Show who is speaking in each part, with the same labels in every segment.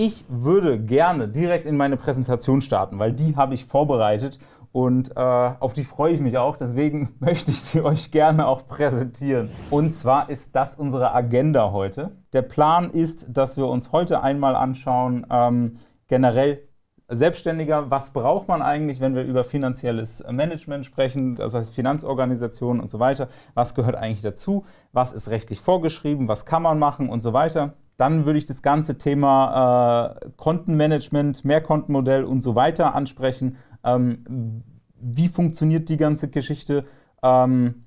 Speaker 1: Ich würde gerne direkt in meine Präsentation starten, weil die habe ich vorbereitet und äh, auf die freue ich mich auch. Deswegen möchte ich sie euch gerne auch präsentieren. Und zwar ist das unsere Agenda heute. Der Plan ist, dass wir uns heute einmal anschauen, ähm, generell Selbstständiger, was braucht man eigentlich, wenn wir über finanzielles Management sprechen, das heißt Finanzorganisationen und so weiter, was gehört eigentlich dazu, was ist rechtlich vorgeschrieben, was kann man machen und so weiter. Dann würde ich das ganze Thema äh, Kontenmanagement, Mehrkontenmodell und so weiter ansprechen. Ähm, wie funktioniert die ganze Geschichte? Ähm,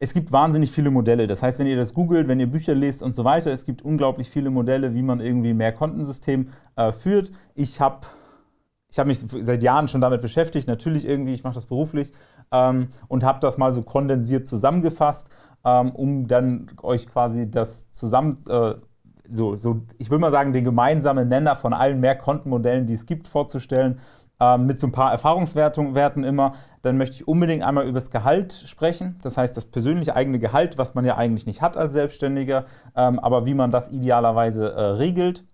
Speaker 1: es gibt wahnsinnig viele Modelle. Das heißt, wenn ihr das googelt, wenn ihr Bücher lest und so weiter, es gibt unglaublich viele Modelle, wie man irgendwie mehr Kontensystem äh, führt. Ich habe ich hab mich seit Jahren schon damit beschäftigt, natürlich irgendwie, ich mache das beruflich ähm, und habe das mal so kondensiert zusammengefasst, ähm, um dann euch quasi das zusammen, äh, so, so, ich will mal sagen, den gemeinsamen Nenner von allen Mehrkontenmodellen, die es gibt, vorzustellen ähm, mit so ein paar Erfahrungswerten immer. Dann möchte ich unbedingt einmal über das Gehalt sprechen, das heißt das persönliche eigene Gehalt, was man ja eigentlich nicht hat als Selbstständiger, ähm, aber wie man das idealerweise äh, regelt.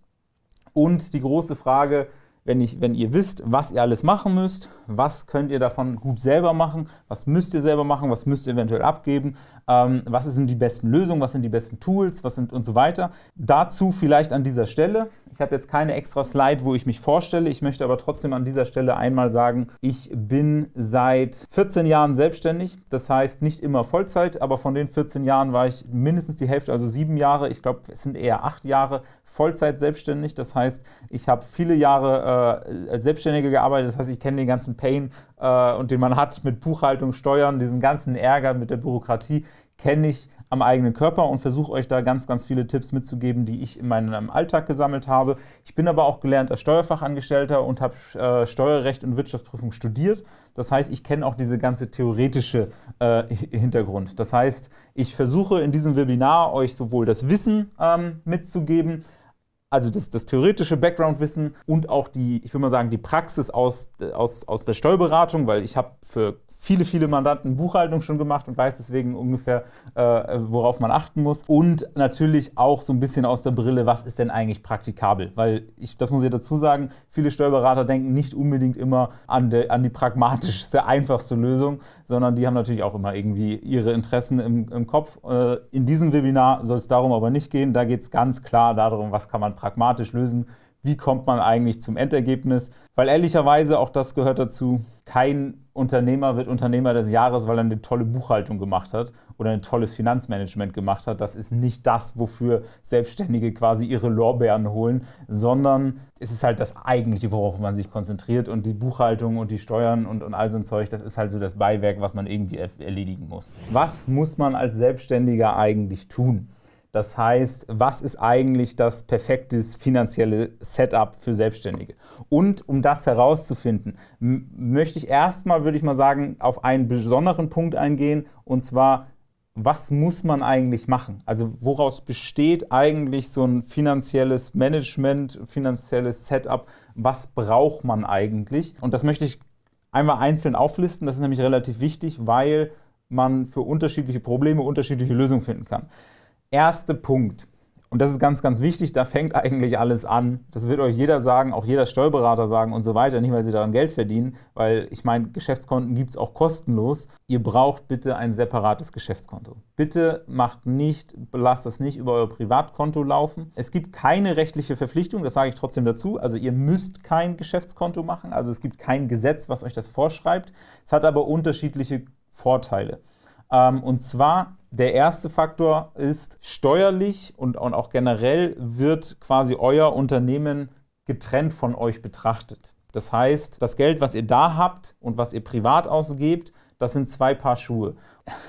Speaker 1: Und die große Frage, wenn, ich, wenn ihr wisst, was ihr alles machen müsst, was könnt ihr davon gut selber machen, was müsst ihr selber machen, was müsst ihr eventuell abgeben, ähm, was sind die besten Lösungen, was sind die besten Tools, was sind und so weiter. Dazu vielleicht an dieser Stelle, ich habe jetzt keine extra Slide, wo ich mich vorstelle, ich möchte aber trotzdem an dieser Stelle einmal sagen, ich bin seit 14 Jahren selbstständig, das heißt nicht immer Vollzeit, aber von den 14 Jahren war ich mindestens die Hälfte, also sieben Jahre, ich glaube es sind eher acht Jahre Vollzeit selbstständig, das heißt ich habe viele Jahre äh, als Selbstständiger gearbeitet, das heißt ich kenne den ganzen Pain äh, und den man hat mit Buchhaltung, Steuern, diesen ganzen Ärger mit der Bürokratie, kenne ich am eigenen Körper und versuche euch da ganz, ganz viele Tipps mitzugeben, die ich in meinem Alltag gesammelt habe. Ich bin aber auch gelernter Steuerfachangestellter und habe äh, Steuerrecht und Wirtschaftsprüfung studiert. Das heißt, ich kenne auch diese ganze theoretische äh, Hintergrund. Das heißt, ich versuche in diesem Webinar euch sowohl das Wissen ähm, mitzugeben, also das, das theoretische Background-Wissen und auch die, ich würde mal sagen, die Praxis aus, aus, aus der Steuerberatung, weil ich habe für viele, viele Mandanten Buchhaltung schon gemacht und weiß deswegen ungefähr, äh, worauf man achten muss. Und natürlich auch so ein bisschen aus der Brille, was ist denn eigentlich praktikabel? Weil, ich, das muss ich dazu sagen, viele Steuerberater denken nicht unbedingt immer an, de, an die pragmatischste, einfachste Lösung, sondern die haben natürlich auch immer irgendwie ihre Interessen im, im Kopf. Äh, in diesem Webinar soll es darum aber nicht gehen. Da geht es ganz klar darum, was kann man pragmatisch lösen, wie kommt man eigentlich zum Endergebnis. Weil ehrlicherweise, auch das gehört dazu, kein Unternehmer wird Unternehmer des Jahres, weil er eine tolle Buchhaltung gemacht hat oder ein tolles Finanzmanagement gemacht hat. Das ist nicht das, wofür Selbstständige quasi ihre Lorbeeren holen, sondern es ist halt das Eigentliche, worauf man sich konzentriert. Und die Buchhaltung und die Steuern und, und all so ein Zeug, das ist halt so das Beiwerk, was man irgendwie erledigen muss. Was muss man als Selbstständiger eigentlich tun? Das heißt, was ist eigentlich das perfekte finanzielle Setup für Selbstständige? Und um das herauszufinden, möchte ich erstmal, würde ich mal sagen, auf einen besonderen Punkt eingehen, und zwar, was muss man eigentlich machen? Also woraus besteht eigentlich so ein finanzielles Management, finanzielles Setup? Was braucht man eigentlich? Und das möchte ich einmal einzeln auflisten. Das ist nämlich relativ wichtig, weil man für unterschiedliche Probleme unterschiedliche Lösungen finden kann erste Punkt, und das ist ganz, ganz wichtig, da fängt eigentlich alles an. Das wird euch jeder sagen, auch jeder Steuerberater sagen und so weiter, nicht weil sie daran Geld verdienen, weil ich meine, Geschäftskonten gibt es auch kostenlos. Ihr braucht bitte ein separates Geschäftskonto. Bitte macht nicht, lasst das nicht über euer Privatkonto laufen. Es gibt keine rechtliche Verpflichtung, das sage ich trotzdem dazu. Also ihr müsst kein Geschäftskonto machen, also es gibt kein Gesetz, was euch das vorschreibt. Es hat aber unterschiedliche Vorteile. Ähm, und zwar der erste Faktor ist steuerlich und auch generell wird quasi euer Unternehmen getrennt von euch betrachtet. Das heißt, das Geld, was ihr da habt und was ihr privat ausgebt, das sind zwei Paar Schuhe.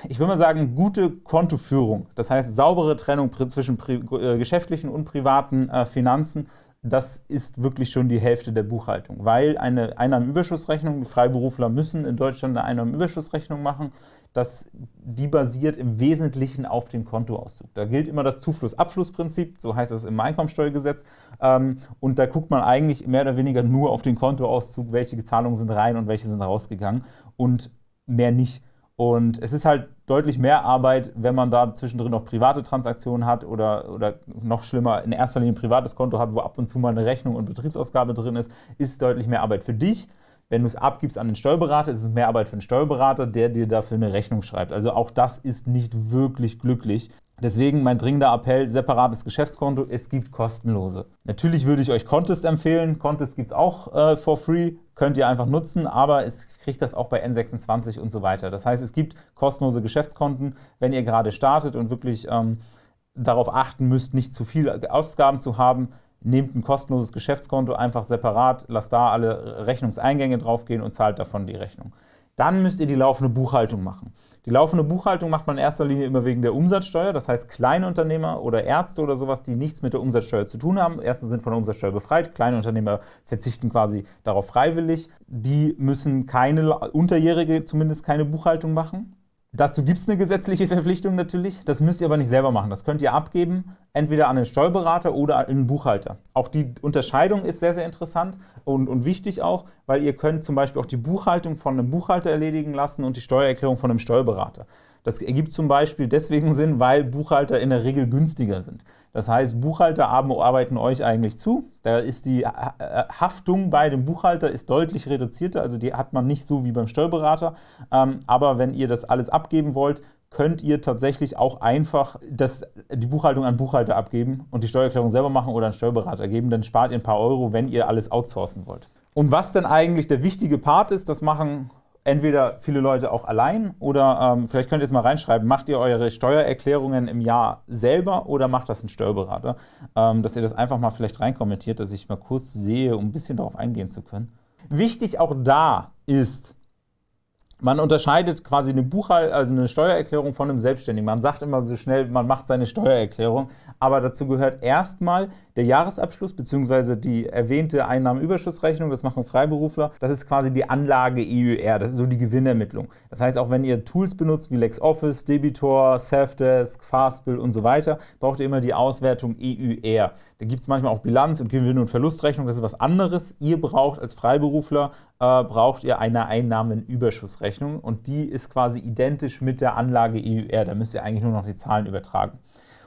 Speaker 1: Ich würde mal sagen, gute Kontoführung, das heißt saubere Trennung zwischen äh, geschäftlichen und privaten äh, Finanzen, das ist wirklich schon die Hälfte der Buchhaltung, weil eine Einnahmenüberschussrechnung, Freiberufler müssen in Deutschland eine Einnahmenüberschussrechnung machen, das, die basiert im Wesentlichen auf dem Kontoauszug. Da gilt immer das Zufluss-Abfluss-Prinzip, so heißt es im Einkommensteuergesetz. Ähm, und da guckt man eigentlich mehr oder weniger nur auf den Kontoauszug, welche Zahlungen sind rein und welche sind rausgegangen und mehr nicht. Und es ist halt deutlich mehr Arbeit, wenn man da zwischendrin noch private Transaktionen hat oder, oder noch schlimmer, in erster Linie ein privates Konto hat, wo ab und zu mal eine Rechnung und Betriebsausgabe drin ist, ist deutlich mehr Arbeit für dich. Wenn du es abgibst an den Steuerberater, ist es mehr Arbeit für den Steuerberater, der dir dafür eine Rechnung schreibt. Also auch das ist nicht wirklich glücklich. Deswegen mein dringender Appell, separates Geschäftskonto, es gibt kostenlose. Natürlich würde ich euch Contest empfehlen, Contest gibt es auch äh, for free, könnt ihr einfach nutzen, aber es kriegt das auch bei N26 und so weiter. Das heißt, es gibt kostenlose Geschäftskonten, wenn ihr gerade startet und wirklich ähm, darauf achten müsst, nicht zu viel Ausgaben zu haben, nehmt ein kostenloses Geschäftskonto einfach separat, lasst da alle Rechnungseingänge draufgehen und zahlt davon die Rechnung. Dann müsst ihr die laufende Buchhaltung machen. Die laufende Buchhaltung macht man in erster Linie immer wegen der Umsatzsteuer, das heißt Kleinunternehmer oder Ärzte oder sowas, die nichts mit der Umsatzsteuer zu tun haben. Ärzte sind von der Umsatzsteuer befreit, Kleinunternehmer verzichten quasi darauf freiwillig. Die müssen keine, Unterjährige zumindest keine Buchhaltung machen. Dazu gibt es eine gesetzliche Verpflichtung natürlich, das müsst ihr aber nicht selber machen. Das könnt ihr abgeben, entweder an den Steuerberater oder an den Buchhalter. Auch die Unterscheidung ist sehr, sehr interessant und, und wichtig auch, weil ihr könnt zum Beispiel auch die Buchhaltung von einem Buchhalter erledigen lassen und die Steuererklärung von einem Steuerberater. Das ergibt zum Beispiel deswegen Sinn, weil Buchhalter in der Regel günstiger sind. Das heißt, Buchhalter arbeiten euch eigentlich zu. Da ist die äh, äh, Haftung bei dem Buchhalter ist deutlich reduzierter, also die hat man nicht so wie beim Steuerberater. Ähm, aber wenn ihr das alles abgeben wollt, könnt ihr tatsächlich auch einfach das, die Buchhaltung an Buchhalter abgeben und die Steuererklärung selber machen oder an Steuerberater geben. Dann spart ihr ein paar Euro, wenn ihr alles outsourcen wollt. Und was denn eigentlich der wichtige Part ist, das machen entweder viele Leute auch allein oder ähm, vielleicht könnt ihr es mal reinschreiben, macht ihr eure Steuererklärungen im Jahr selber oder macht das ein Steuerberater? Ähm, dass ihr das einfach mal vielleicht reinkommentiert, dass ich mal kurz sehe, um ein bisschen darauf eingehen zu können. Wichtig auch da ist, man unterscheidet quasi eine Buchhaltung, also eine Steuererklärung von einem Selbstständigen. Man sagt immer so schnell, man macht seine Steuererklärung, aber dazu gehört erstmal der Jahresabschluss bzw. die erwähnte Einnahmenüberschussrechnung, das machen Freiberufler. Das ist quasi die Anlage EUR, das ist so die Gewinnermittlung. Das heißt, auch wenn ihr Tools benutzt wie LexOffice, Debitor, Safdesk, Fastbill und so weiter, braucht ihr immer die Auswertung EUR. Da gibt es manchmal auch Bilanz- und Gewinn- und Verlustrechnung, das ist was anderes. Ihr braucht als Freiberufler, äh, braucht ihr eine Einnahmenüberschussrechnung und die ist quasi identisch mit der Anlage EUR. Da müsst ihr eigentlich nur noch die Zahlen übertragen.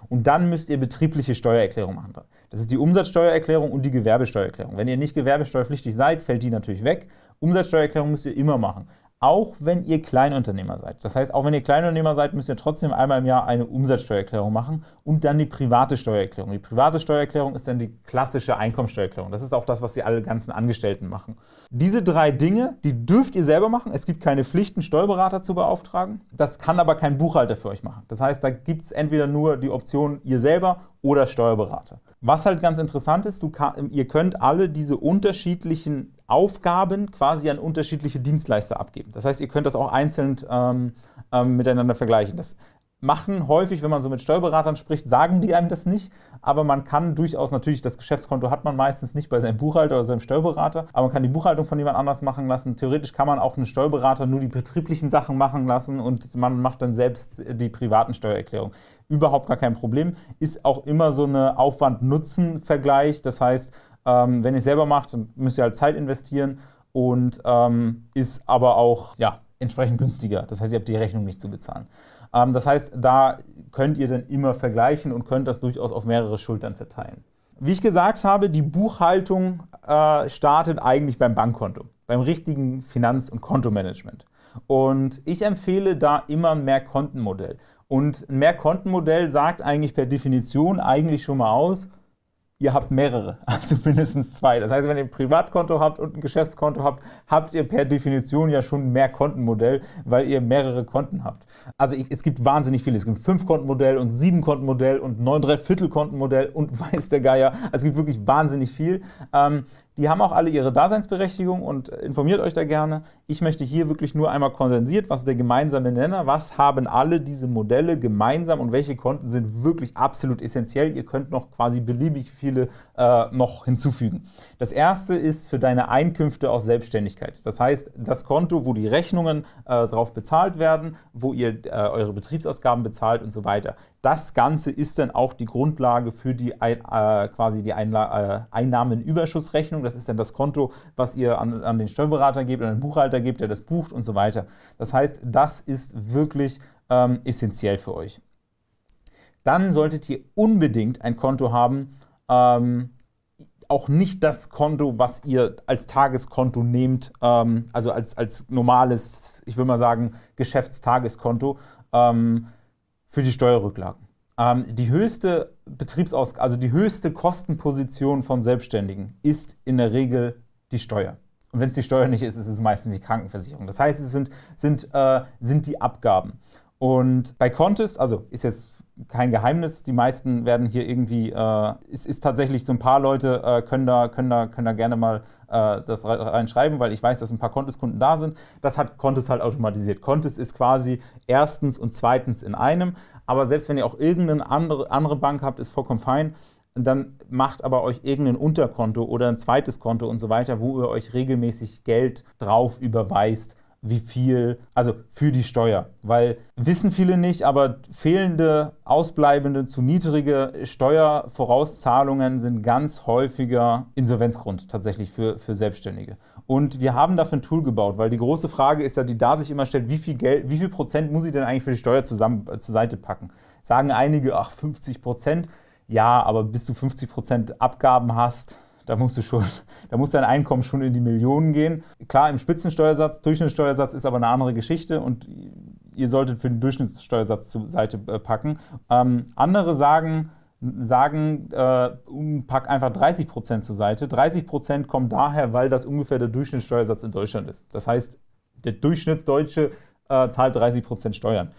Speaker 1: Und dann müsst ihr betriebliche Steuererklärung machen. Das ist die Umsatzsteuererklärung und die Gewerbesteuererklärung. Wenn ihr nicht gewerbesteuerpflichtig seid, fällt die natürlich weg. Umsatzsteuererklärung müsst ihr immer machen auch wenn ihr Kleinunternehmer seid. Das heißt, auch wenn ihr Kleinunternehmer seid, müsst ihr trotzdem einmal im Jahr eine Umsatzsteuererklärung machen und dann die private Steuererklärung. Die private Steuererklärung ist dann die klassische Einkommensteuererklärung. Das ist auch das, was die alle ganzen Angestellten machen. Diese drei Dinge, die dürft ihr selber machen. Es gibt keine Pflichten, Steuerberater zu beauftragen. Das kann aber kein Buchhalter für euch machen. Das heißt, da gibt es entweder nur die Option ihr selber oder Steuerberater. Was halt ganz interessant ist, kann, ihr könnt alle diese unterschiedlichen Aufgaben quasi an unterschiedliche Dienstleister abgeben. Das heißt, ihr könnt das auch einzeln ähm, ähm, miteinander vergleichen. Das machen häufig, wenn man so mit Steuerberatern spricht, sagen die einem das nicht, aber man kann durchaus, natürlich das Geschäftskonto hat man meistens nicht bei seinem Buchhalter oder seinem Steuerberater, aber man kann die Buchhaltung von jemand anders machen lassen. Theoretisch kann man auch einen Steuerberater nur die betrieblichen Sachen machen lassen und man macht dann selbst die privaten Steuererklärungen. Überhaupt gar kein Problem. Ist auch immer so eine Aufwand-Nutzen-Vergleich, das heißt, ähm, wenn ihr es selber macht, müsst ihr halt Zeit investieren und ähm, ist aber auch ja, entsprechend günstiger. Das heißt, ihr habt die Rechnung nicht zu bezahlen. Ähm, das heißt, da könnt ihr dann immer vergleichen und könnt das durchaus auf mehrere Schultern verteilen. Wie ich gesagt habe, die Buchhaltung äh, startet eigentlich beim Bankkonto, beim richtigen Finanz- und Kontomanagement. Und ich empfehle da immer ein Mehrkontenmodell. Und ein Mehrkontenmodell sagt eigentlich per Definition eigentlich schon mal aus, ihr habt mehrere, also mindestens zwei. Das heißt, wenn ihr ein Privatkonto habt und ein Geschäftskonto habt, habt ihr per Definition ja schon mehr Kontenmodell, weil ihr mehrere Konten habt. Also ich, es gibt wahnsinnig viele. Es gibt ein Fünf-Konten-Modell und Sieben-Konten-Modell und neun Dreiviertel-Konten-Modell und weiß der Geier. Also es gibt wirklich wahnsinnig viel. Ähm, die haben auch alle ihre Daseinsberechtigung und informiert euch da gerne. Ich möchte hier wirklich nur einmal kondensiert, was ist der gemeinsame Nenner, was haben alle diese Modelle gemeinsam und welche Konten sind wirklich absolut essentiell. Ihr könnt noch quasi beliebig viele äh, noch hinzufügen. Das erste ist für deine Einkünfte aus Selbstständigkeit. Das heißt, das Konto, wo die Rechnungen äh, drauf bezahlt werden, wo ihr äh, eure Betriebsausgaben bezahlt und so weiter. Das Ganze ist dann auch die Grundlage für die äh, quasi die Einla äh, Einnahmenüberschussrechnung. Das ist dann das Konto, was ihr an, an den Steuerberater gebt, an den Buchhalter gebt, der das bucht und so weiter. Das heißt, das ist wirklich ähm, essentiell für euch. Dann solltet ihr unbedingt ein Konto haben, ähm, auch nicht das Konto, was ihr als Tageskonto nehmt, ähm, also als, als normales, ich würde mal sagen, Geschäftstageskonto ähm, für die Steuerrücklagen. Ähm, die höchste Betriebsaus also die höchste Kostenposition von Selbstständigen ist in der Regel die Steuer. Und wenn es die Steuer nicht ist, ist es meistens die Krankenversicherung. Das heißt, es sind, sind, äh, sind die Abgaben. Und bei Contest, also ist jetzt kein Geheimnis, die meisten werden hier irgendwie, äh, es ist tatsächlich so ein paar Leute äh, können, da, können, da, können da gerne mal äh, das reinschreiben, weil ich weiß, dass ein paar Contest-Kunden da sind. Das hat Contest halt automatisiert. Contest ist quasi erstens und zweitens in einem, aber selbst wenn ihr auch irgendeine andere, andere Bank habt, ist vollkommen fein dann macht aber euch irgendein Unterkonto oder ein zweites Konto und so weiter, wo ihr euch regelmäßig Geld drauf überweist, wie viel, also für die Steuer. Weil wissen viele nicht, aber fehlende, ausbleibende, zu niedrige Steuervorauszahlungen sind ganz häufiger Insolvenzgrund tatsächlich für, für Selbstständige. Und wir haben dafür ein Tool gebaut, weil die große Frage ist ja, die da sich immer stellt, wie viel Geld, wie viel Prozent muss ich denn eigentlich für die Steuer zusammen, äh, zur Seite packen? Sagen einige, ach 50 Prozent. Ja, aber bis du 50 Prozent Abgaben hast, da musst du schon, da muss dein Einkommen schon in die Millionen gehen. Klar, im Spitzensteuersatz, Durchschnittssteuersatz ist aber eine andere Geschichte und ihr solltet für den Durchschnittssteuersatz zur Seite äh, packen. Ähm, andere sagen, sagen äh, pack einfach 30% zur Seite. 30% kommt daher, weil das ungefähr der Durchschnittssteuersatz in Deutschland ist. Das heißt, der Durchschnittsdeutsche äh, zahlt 30% Steuern.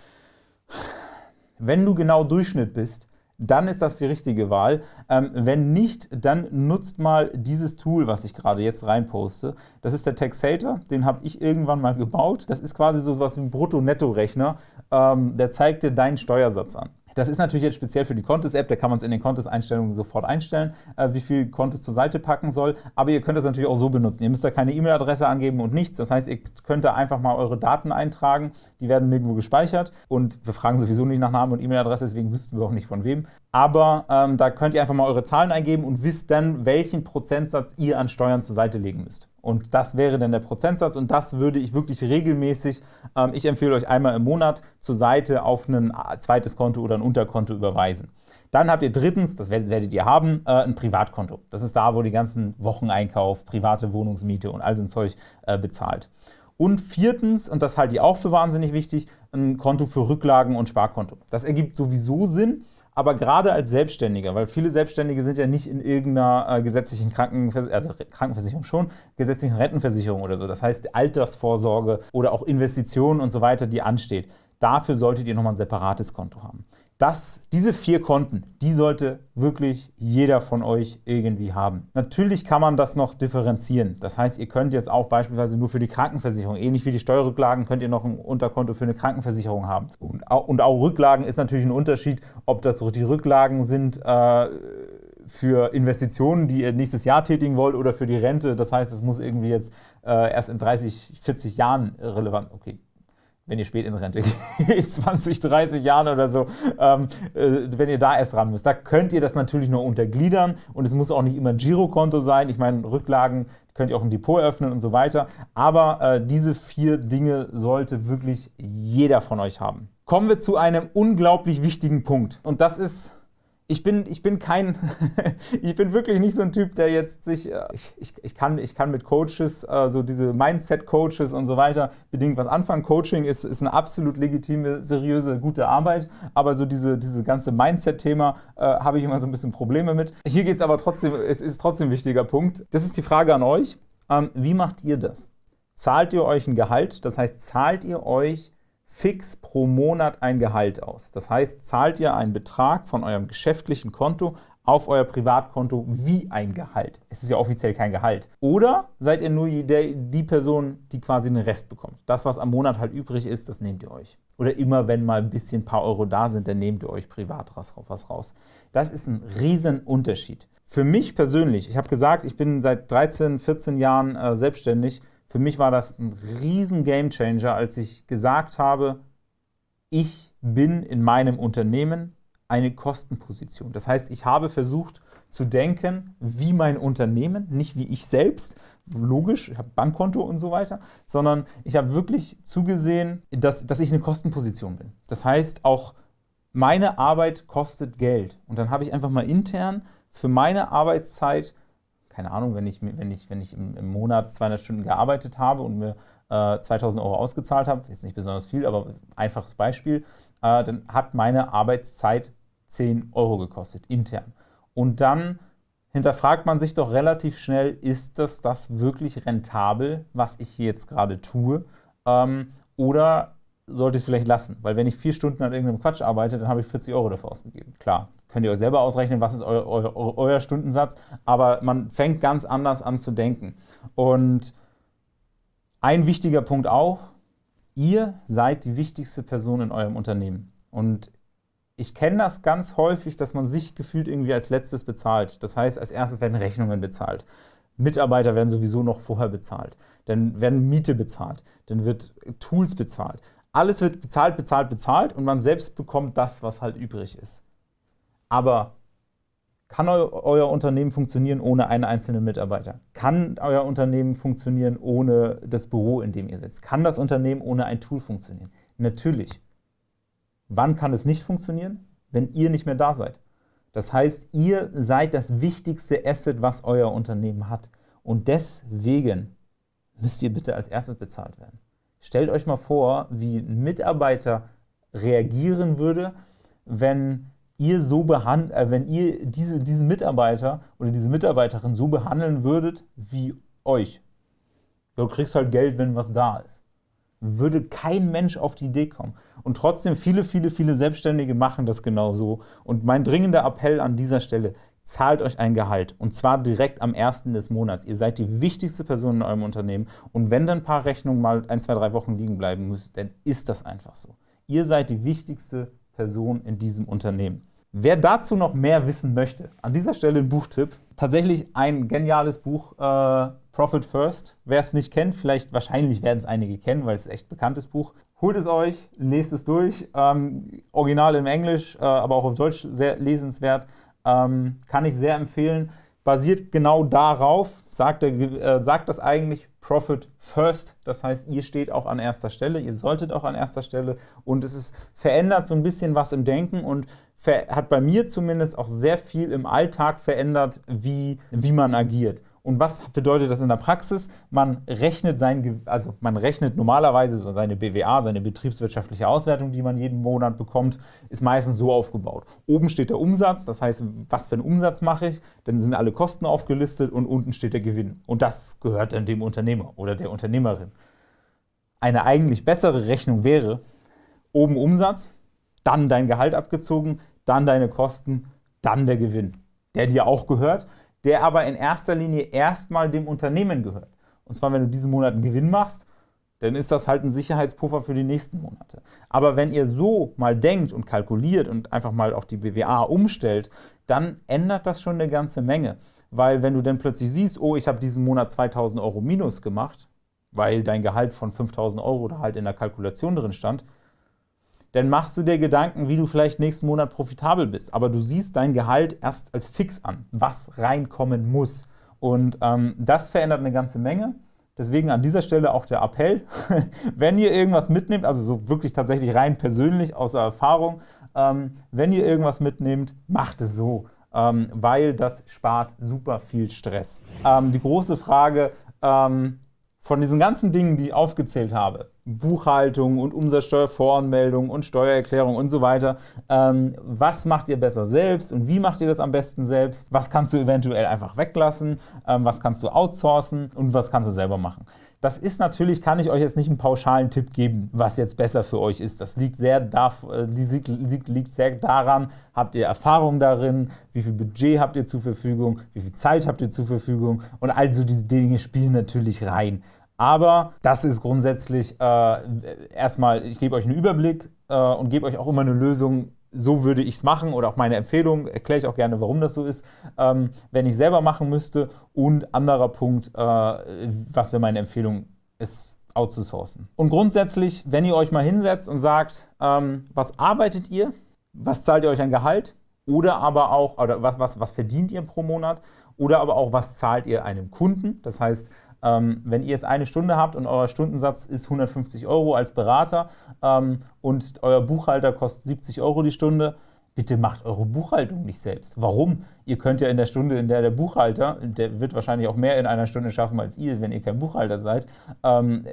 Speaker 1: Wenn du genau Durchschnitt bist, dann ist das die richtige Wahl. Ähm, wenn nicht, dann nutzt mal dieses Tool, was ich gerade jetzt reinposte. Das ist der Taxator, den habe ich irgendwann mal gebaut. Das ist quasi so was wie ein Brutto-Netto-Rechner. Ähm, der zeigt dir deinen Steuersatz an. Das ist natürlich jetzt speziell für die Contest-App, da kann man es in den Contest-Einstellungen sofort einstellen, äh, wie viel Contest zur Seite packen soll. Aber ihr könnt das natürlich auch so benutzen. Ihr müsst da keine E-Mail-Adresse angeben und nichts. Das heißt, ihr könnt da einfach mal eure Daten eintragen. Die werden nirgendwo gespeichert. Und wir fragen sowieso nicht nach Namen und E-Mail-Adresse, deswegen wüssten wir auch nicht von wem. Aber ähm, da könnt ihr einfach mal eure Zahlen eingeben und wisst dann, welchen Prozentsatz ihr an Steuern zur Seite legen müsst. Und das wäre dann der Prozentsatz und das würde ich wirklich regelmäßig, ähm, ich empfehle euch einmal im Monat zur Seite auf ein zweites Konto oder ein Unterkonto überweisen. Dann habt ihr drittens, das werdet ihr haben, äh, ein Privatkonto. Das ist da, wo die ganzen Wocheneinkauf, private Wohnungsmiete und all so ein Zeug äh, bezahlt. Und viertens, und das halte ich auch für wahnsinnig wichtig, ein Konto für Rücklagen und Sparkonto. Das ergibt sowieso Sinn, aber gerade als Selbstständiger, weil viele Selbstständige sind ja nicht in irgendeiner äh, gesetzlichen Krankenvers also Krankenversicherung schon, gesetzlichen Rentenversicherung oder so. Das heißt Altersvorsorge oder auch Investitionen und so weiter, die ansteht. Dafür solltet ihr nochmal ein separates Konto haben. Das, diese vier Konten, die sollte wirklich jeder von euch irgendwie haben. Natürlich kann man das noch differenzieren. Das heißt, ihr könnt jetzt auch beispielsweise nur für die Krankenversicherung, ähnlich wie die Steuerrücklagen, könnt ihr noch ein Unterkonto für eine Krankenversicherung haben. Und auch, und auch Rücklagen ist natürlich ein Unterschied, ob das die Rücklagen sind äh, für Investitionen, die ihr nächstes Jahr tätigen wollt oder für die Rente. Das heißt, es muss irgendwie jetzt äh, erst in 30, 40 Jahren relevant, okay, wenn ihr spät in Rente geht, 20, 30 Jahren oder so, ähm, äh, wenn ihr da erst ran müsst. Da könnt ihr das natürlich nur untergliedern und es muss auch nicht immer ein Girokonto sein. Ich meine, Rücklagen könnt ihr auch ein Depot öffnen und so weiter. Aber äh, diese vier Dinge sollte wirklich jeder von euch haben. Kommen wir zu einem unglaublich wichtigen Punkt und das ist ich bin, ich bin kein, ich bin wirklich nicht so ein Typ, der jetzt sich, äh, ich, ich, ich, kann, ich kann mit Coaches, äh, so diese Mindset-Coaches und so weiter, bedingt was anfangen. Coaching ist, ist eine absolut legitime, seriöse, gute Arbeit, aber so diese, diese ganze Mindset-Thema äh, habe ich immer so ein bisschen Probleme mit. Hier geht es aber trotzdem, es ist trotzdem ein wichtiger Punkt. Das ist die Frage an euch. Ähm, wie macht ihr das? Zahlt ihr euch ein Gehalt? Das heißt, zahlt ihr euch fix pro Monat ein Gehalt aus. Das heißt, zahlt ihr einen Betrag von eurem geschäftlichen Konto auf euer Privatkonto wie ein Gehalt. Es ist ja offiziell kein Gehalt. Oder seid ihr nur die, Person, die quasi den Rest bekommt. Das, was am Monat halt übrig ist, das nehmt ihr euch. Oder immer, wenn mal ein bisschen ein paar Euro da sind, dann nehmt ihr euch privat was raus. Das ist ein riesen Unterschied. Für mich persönlich, ich habe gesagt, ich bin seit 13, 14 Jahren äh, selbstständig, für mich war das ein riesen Gamechanger, als ich gesagt habe, ich bin in meinem Unternehmen eine Kostenposition. Das heißt, ich habe versucht zu denken, wie mein Unternehmen, nicht wie ich selbst, logisch, ich habe Bankkonto und so weiter, sondern ich habe wirklich zugesehen, dass, dass ich eine Kostenposition bin. Das heißt, auch meine Arbeit kostet Geld. Und dann habe ich einfach mal intern für meine Arbeitszeit, keine Ahnung, wenn ich, wenn ich, wenn ich im, im Monat 200 Stunden gearbeitet habe und mir äh, 2000 Euro ausgezahlt habe, jetzt nicht besonders viel, aber einfaches Beispiel, äh, dann hat meine Arbeitszeit 10 Euro gekostet, intern. Und dann hinterfragt man sich doch relativ schnell, ist das das wirklich rentabel, was ich hier jetzt gerade tue? Ähm, oder sollte ich es vielleicht lassen? Weil wenn ich vier Stunden an irgendeinem Quatsch arbeite, dann habe ich 40 Euro dafür ausgegeben. Klar, könnt ihr euch selber ausrechnen, was ist euer, euer, euer Stundensatz, aber man fängt ganz anders an zu denken. Und ein wichtiger Punkt auch, ihr seid die wichtigste Person in eurem Unternehmen. Und ich kenne das ganz häufig, dass man sich gefühlt irgendwie als letztes bezahlt. Das heißt, als erstes werden Rechnungen bezahlt. Mitarbeiter werden sowieso noch vorher bezahlt. Dann werden Miete bezahlt. Dann wird Tools bezahlt. Alles wird bezahlt, bezahlt, bezahlt und man selbst bekommt das, was halt übrig ist. Aber kann eu euer Unternehmen funktionieren ohne einen einzelnen Mitarbeiter? Kann euer Unternehmen funktionieren ohne das Büro, in dem ihr sitzt? Kann das Unternehmen ohne ein Tool funktionieren? Natürlich. Wann kann es nicht funktionieren? Wenn ihr nicht mehr da seid. Das heißt, ihr seid das wichtigste Asset, was euer Unternehmen hat. Und deswegen müsst ihr bitte als erstes bezahlt werden. Stellt euch mal vor, wie ein Mitarbeiter reagieren würde, wenn ihr so behandelt, äh, wenn ihr diese, diesen Mitarbeiter oder diese Mitarbeiterin so behandeln würdet wie euch. Du kriegst halt Geld, wenn was da ist würde kein Mensch auf die Idee kommen. Und trotzdem, viele, viele, viele Selbstständige machen das genauso. Und mein dringender Appell an dieser Stelle, zahlt euch ein Gehalt und zwar direkt am ersten des Monats. Ihr seid die wichtigste Person in eurem Unternehmen und wenn dann ein paar Rechnungen mal ein, zwei, drei Wochen liegen bleiben müssen, dann ist das einfach so. Ihr seid die wichtigste Person in diesem Unternehmen. Wer dazu noch mehr wissen möchte, an dieser Stelle ein Buchtipp. Tatsächlich ein geniales Buch, äh, Profit First. Wer es nicht kennt, vielleicht wahrscheinlich werden es einige kennen, weil es echt bekanntes Buch. Holt es euch, lest es durch. Ähm, original im Englisch, äh, aber auch auf Deutsch sehr lesenswert. Ähm, kann ich sehr empfehlen. Basiert genau darauf, sagt, er, äh, sagt das eigentlich Profit First. Das heißt, ihr steht auch an erster Stelle, ihr solltet auch an erster Stelle. Und es ist, verändert so ein bisschen was im Denken und hat bei mir zumindest auch sehr viel im Alltag verändert, wie, wie man agiert. Und was bedeutet das in der Praxis? Man rechnet, sein, also man rechnet normalerweise so seine BWA, seine betriebswirtschaftliche Auswertung, die man jeden Monat bekommt, ist meistens so aufgebaut. Oben steht der Umsatz, das heißt, was für einen Umsatz mache ich, dann sind alle Kosten aufgelistet und unten steht der Gewinn. Und das gehört dann dem Unternehmer oder der Unternehmerin. Eine eigentlich bessere Rechnung wäre, oben Umsatz, dann dein Gehalt abgezogen, dann deine Kosten, dann der Gewinn, der dir auch gehört der aber in erster Linie erstmal dem Unternehmen gehört. Und zwar, wenn du diesen Monat einen Gewinn machst, dann ist das halt ein Sicherheitspuffer für die nächsten Monate. Aber wenn ihr so mal denkt und kalkuliert und einfach mal auch die BWA umstellt, dann ändert das schon eine ganze Menge. Weil wenn du dann plötzlich siehst, oh, ich habe diesen Monat 2000 Euro minus gemacht, weil dein Gehalt von 5000 Euro da halt in der Kalkulation drin stand, dann machst du dir Gedanken, wie du vielleicht nächsten Monat profitabel bist. Aber du siehst dein Gehalt erst als fix an, was reinkommen muss. Und ähm, das verändert eine ganze Menge. Deswegen an dieser Stelle auch der Appell, wenn ihr irgendwas mitnehmt, also so wirklich tatsächlich rein persönlich aus der Erfahrung, ähm, wenn ihr irgendwas mitnehmt, macht es so, ähm, weil das spart super viel Stress. Ähm, die große Frage, ähm, von diesen ganzen Dingen, die ich aufgezählt habe, Buchhaltung und Umsatzsteuervoranmeldung und Steuererklärung und so weiter, ähm, was macht ihr besser selbst und wie macht ihr das am besten selbst? Was kannst du eventuell einfach weglassen? Ähm, was kannst du outsourcen und was kannst du selber machen? Das ist natürlich, kann ich euch jetzt nicht einen pauschalen Tipp geben, was jetzt besser für euch ist. Das liegt sehr, da, äh, liegt sehr daran, habt ihr Erfahrung darin, wie viel Budget habt ihr zur Verfügung, wie viel Zeit habt ihr zur Verfügung und also diese Dinge spielen natürlich rein. Aber das ist grundsätzlich äh, erstmal, ich gebe euch einen Überblick äh, und gebe euch auch immer eine Lösung, so würde ich es machen oder auch meine Empfehlung, erkläre ich auch gerne, warum das so ist, ähm, wenn ich selber machen müsste. Und anderer Punkt, äh, was wäre meine Empfehlung, ist outzusourcen. Und grundsätzlich, wenn ihr euch mal hinsetzt und sagt, ähm, was arbeitet ihr, was zahlt ihr euch an Gehalt oder aber auch, oder was, was, was verdient ihr pro Monat oder aber auch, was zahlt ihr einem Kunden. Das heißt, ähm, wenn ihr jetzt eine Stunde habt und euer Stundensatz ist 150 Euro als Berater ähm, und euer Buchhalter kostet 70 Euro die Stunde, bitte macht eure Buchhaltung nicht selbst. Warum? Ihr könnt ja in der Stunde, in der der Buchhalter, der wird wahrscheinlich auch mehr in einer Stunde schaffen als ihr, wenn ihr kein Buchhalter seid. Ähm,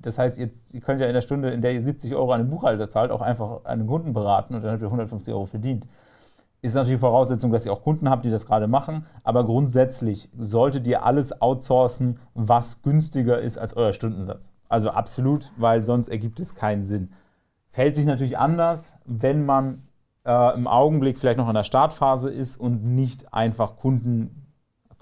Speaker 1: das heißt, jetzt, ihr könnt ja in der Stunde, in der ihr 70 Euro an den Buchhalter zahlt, auch einfach einen Kunden beraten und dann habt ihr 150 Euro verdient. Ist natürlich Voraussetzung, dass ihr auch Kunden habt, die das gerade machen, aber grundsätzlich solltet ihr alles outsourcen, was günstiger ist als euer Stundensatz. Also absolut, weil sonst ergibt es keinen Sinn. Fällt sich natürlich anders, wenn man äh, im Augenblick vielleicht noch in der Startphase ist und nicht einfach Kunden,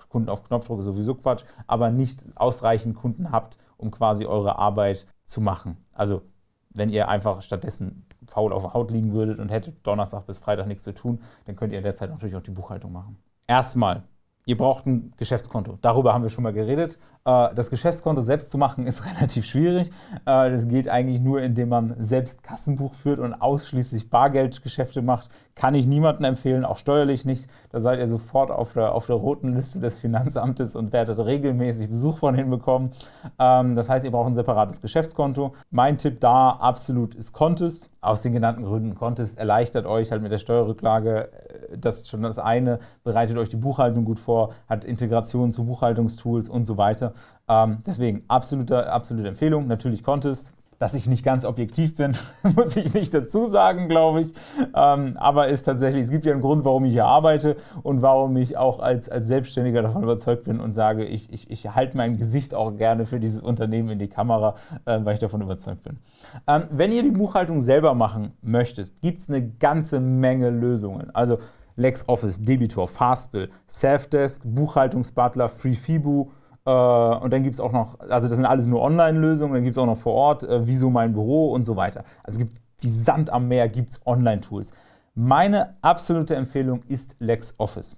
Speaker 1: Kunden auf Knopfdruck ist sowieso Quatsch, aber nicht ausreichend Kunden habt, um quasi eure Arbeit zu machen. Also wenn ihr einfach stattdessen faul auf der Haut liegen würdet und hättet Donnerstag bis Freitag nichts zu tun, dann könnt ihr in der Zeit natürlich auch die Buchhaltung machen. Erstmal, ihr braucht ein Geschäftskonto. Darüber haben wir schon mal geredet. Äh, das Geschäftskonto selbst zu machen ist relativ schwierig. Äh, das geht eigentlich nur, indem man selbst Kassenbuch führt und ausschließlich Bargeldgeschäfte macht. Kann ich niemandem empfehlen, auch steuerlich nicht. Da seid ihr sofort auf der, auf der roten Liste des Finanzamtes und werdet regelmäßig Besuch von hinbekommen. Ähm, das heißt, ihr braucht ein separates Geschäftskonto. Mein Tipp da absolut ist Contest. Aus den genannten Gründen. Contest erleichtert euch halt mit der Steuerrücklage. Äh, das ist schon das eine, bereitet euch die Buchhaltung gut vor, hat Integration zu Buchhaltungstools und so weiter. Ähm, deswegen absolute, absolute Empfehlung. Natürlich Contest. Dass ich nicht ganz objektiv bin, muss ich nicht dazu sagen, glaube ich. Ähm, aber ist tatsächlich, es gibt ja einen Grund, warum ich hier arbeite und warum ich auch als, als Selbstständiger davon überzeugt bin und sage, ich, ich, ich halte mein Gesicht auch gerne für dieses Unternehmen in die Kamera, äh, weil ich davon überzeugt bin. Ähm, wenn ihr die Buchhaltung selber machen möchtet, gibt es eine ganze Menge Lösungen. Also LexOffice, Debitor, Fastbill, Selfdesk, Buchhaltungsbutler, FreeFibu, und dann gibt es auch noch, also das sind alles nur Online-Lösungen, dann gibt es auch noch vor Ort, äh, Wieso mein Büro und so weiter. Also gibt wie Sand am Meer gibt es Online-Tools. Meine absolute Empfehlung ist LexOffice.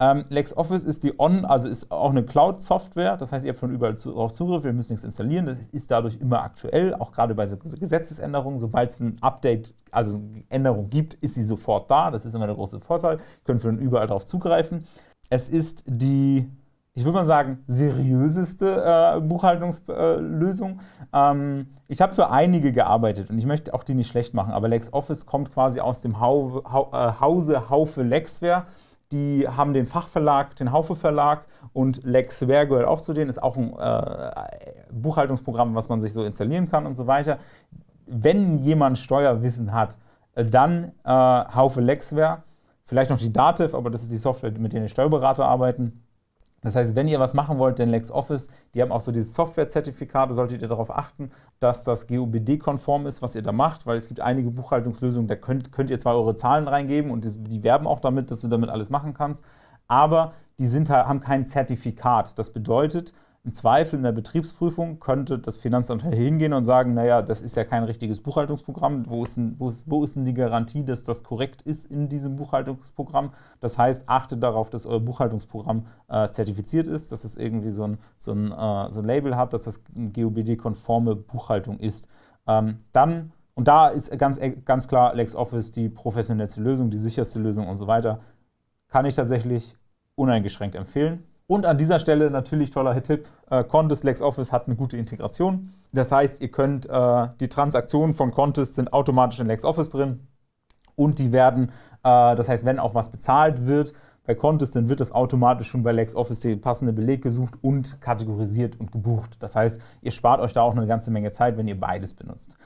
Speaker 1: Ähm, LexOffice ist die On, also ist auch eine Cloud-Software, das heißt, ihr habt von überall darauf Zugriff, ihr müsst nichts installieren, das ist dadurch immer aktuell, auch gerade bei so Gesetzesänderungen. Sobald es ein Update, also eine Änderung gibt, ist sie sofort da, das ist immer der große Vorteil, ihr könnt von überall darauf zugreifen. Es ist die ich würde mal sagen, seriöseste äh, Buchhaltungslösung. Ähm, ich habe für einige gearbeitet und ich möchte auch die nicht schlecht machen, aber LexOffice kommt quasi aus dem Hau ha äh, Hause Haufe Lexware. Die haben den Fachverlag, den Haufe Verlag und Lexware gehört auch zu denen, ist auch ein äh, Buchhaltungsprogramm, was man sich so installieren kann und so weiter. Wenn jemand Steuerwissen hat, äh, dann äh, Haufe Lexware, vielleicht noch die Dativ, aber das ist die Software, mit der die Steuerberater arbeiten das heißt, wenn ihr was machen wollt, denn LexOffice, die haben auch so dieses Software-Zertifikat, da solltet ihr darauf achten, dass das GOBD-konform ist, was ihr da macht, weil es gibt einige Buchhaltungslösungen, da könnt, könnt ihr zwar eure Zahlen reingeben und die, die werben auch damit, dass du damit alles machen kannst, aber die sind, haben kein Zertifikat. Das bedeutet, im Zweifel in der Betriebsprüfung könnte das Finanzamt hingehen und sagen, naja, das ist ja kein richtiges Buchhaltungsprogramm, wo ist, denn, wo, ist, wo ist denn die Garantie, dass das korrekt ist in diesem Buchhaltungsprogramm? Das heißt, achtet darauf, dass euer Buchhaltungsprogramm äh, zertifiziert ist, dass es irgendwie so ein, so ein, äh, so ein Label hat, dass das GOBD-konforme Buchhaltung ist. Ähm, dann, und da ist ganz, ganz klar LexOffice die professionellste Lösung, die sicherste Lösung und so weiter, kann ich tatsächlich uneingeschränkt empfehlen. Und an dieser Stelle natürlich toller Tipp, äh, Contest LexOffice hat eine gute Integration. Das heißt, ihr könnt, äh, die Transaktionen von Contest sind automatisch in LexOffice drin und die werden, äh, das heißt, wenn auch was bezahlt wird bei Contest, dann wird das automatisch schon bei LexOffice der passende Beleg gesucht und kategorisiert und gebucht. Das heißt, ihr spart euch da auch eine ganze Menge Zeit, wenn ihr beides benutzt.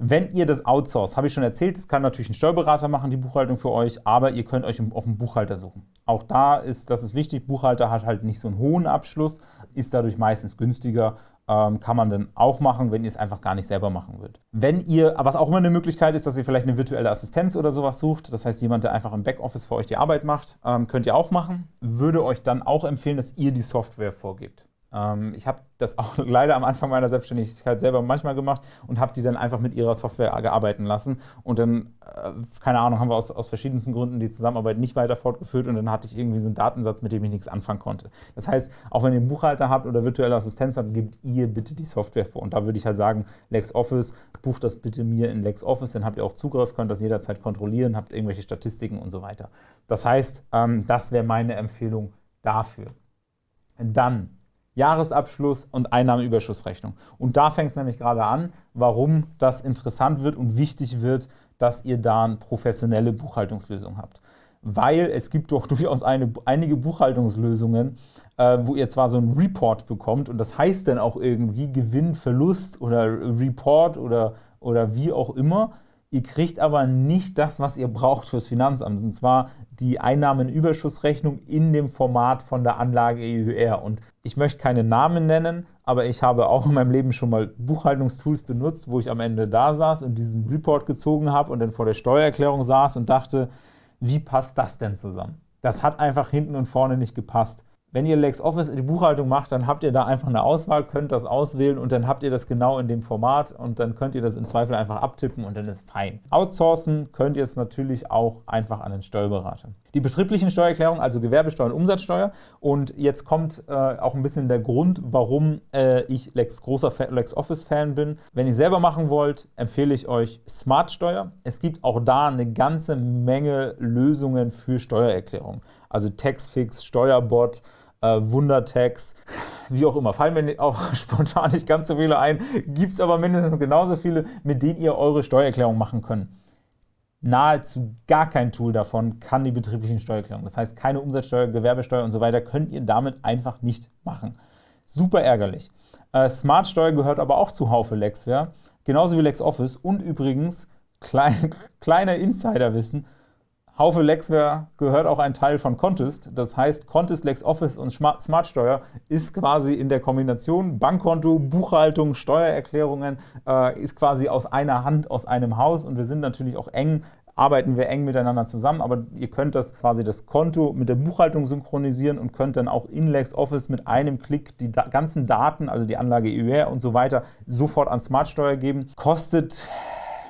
Speaker 1: Wenn ihr das outsourced, habe ich schon erzählt, das kann natürlich ein Steuerberater machen, die Buchhaltung für euch, aber ihr könnt euch auch einen Buchhalter suchen. Auch da ist, das ist wichtig, Buchhalter hat halt nicht so einen hohen Abschluss, ist dadurch meistens günstiger, ähm, kann man dann auch machen, wenn ihr es einfach gar nicht selber machen würdet. Wenn ihr, was auch immer eine Möglichkeit ist, dass ihr vielleicht eine virtuelle Assistenz oder sowas sucht, das heißt jemand, der einfach im Backoffice für euch die Arbeit macht, ähm, könnt ihr auch machen, würde euch dann auch empfehlen, dass ihr die Software vorgebt. Ähm, ich habe das auch leider am Anfang meiner Selbstständigkeit selber manchmal gemacht und habe die dann einfach mit ihrer Software gearbeiten lassen. Und dann, äh, keine Ahnung, haben wir aus, aus verschiedensten Gründen die Zusammenarbeit nicht weiter fortgeführt und dann hatte ich irgendwie so einen Datensatz, mit dem ich nichts anfangen konnte. Das heißt, auch wenn ihr einen Buchhalter habt oder virtuelle Assistenz habt, gebt ihr bitte die Software vor. Und da würde ich halt sagen, LexOffice, bucht das bitte mir in LexOffice, dann habt ihr auch Zugriff, könnt das jederzeit kontrollieren, habt irgendwelche Statistiken und so weiter. Das heißt, ähm, das wäre meine Empfehlung dafür. Dann Jahresabschluss und Einnahmenüberschussrechnung. Und da fängt es nämlich gerade an, warum das interessant wird und wichtig wird, dass ihr da eine professionelle Buchhaltungslösung habt. Weil es gibt doch durchaus eine, einige Buchhaltungslösungen, äh, wo ihr zwar so einen Report bekommt und das heißt dann auch irgendwie Gewinn, Verlust oder Report oder, oder wie auch immer, Ihr kriegt aber nicht das, was ihr braucht fürs Finanzamt, und zwar die Einnahmenüberschussrechnung in dem Format von der Anlage EUR. Und ich möchte keine Namen nennen, aber ich habe auch in meinem Leben schon mal Buchhaltungstools benutzt, wo ich am Ende da saß und diesen Report gezogen habe und dann vor der Steuererklärung saß und dachte, wie passt das denn zusammen? Das hat einfach hinten und vorne nicht gepasst. Wenn ihr LexOffice die Buchhaltung macht, dann habt ihr da einfach eine Auswahl, könnt das auswählen und dann habt ihr das genau in dem Format und dann könnt ihr das im Zweifel einfach abtippen und dann ist fein. Outsourcen könnt ihr es natürlich auch einfach an den Steuerberater. Die betrieblichen Steuererklärungen, also Gewerbesteuer und Umsatzsteuer und jetzt kommt äh, auch ein bisschen der Grund, warum äh, ich Lex, großer LexOffice-Fan bin. Wenn ihr selber machen wollt, empfehle ich euch Smartsteuer. Es gibt auch da eine ganze Menge Lösungen für Steuererklärungen also Taxfix, Steuerbot, äh, Wundertax, wie auch immer. Fallen mir auch spontan nicht ganz so viele ein, gibt es aber mindestens genauso viele, mit denen ihr eure Steuererklärung machen könnt. Nahezu gar kein Tool davon kann die betrieblichen Steuererklärungen. Das heißt, keine Umsatzsteuer, Gewerbesteuer und so weiter könnt ihr damit einfach nicht machen. Super ärgerlich. Äh, Smartsteuer gehört aber auch zu Haufe Lexware, genauso wie LexOffice und übrigens, klein, kleiner Insiderwissen, Haufe Lexware gehört auch ein Teil von Contest. Das heißt, Contest, LexOffice und Smartsteuer ist quasi in der Kombination Bankkonto, Buchhaltung, Steuererklärungen, äh, ist quasi aus einer Hand, aus einem Haus. Und wir sind natürlich auch eng arbeiten wir eng miteinander zusammen, aber ihr könnt das quasi das Konto mit der Buchhaltung synchronisieren und könnt dann auch in LexOffice mit einem Klick die da ganzen Daten, also die Anlage EUR und so weiter, sofort an Smartsteuer geben. Kostet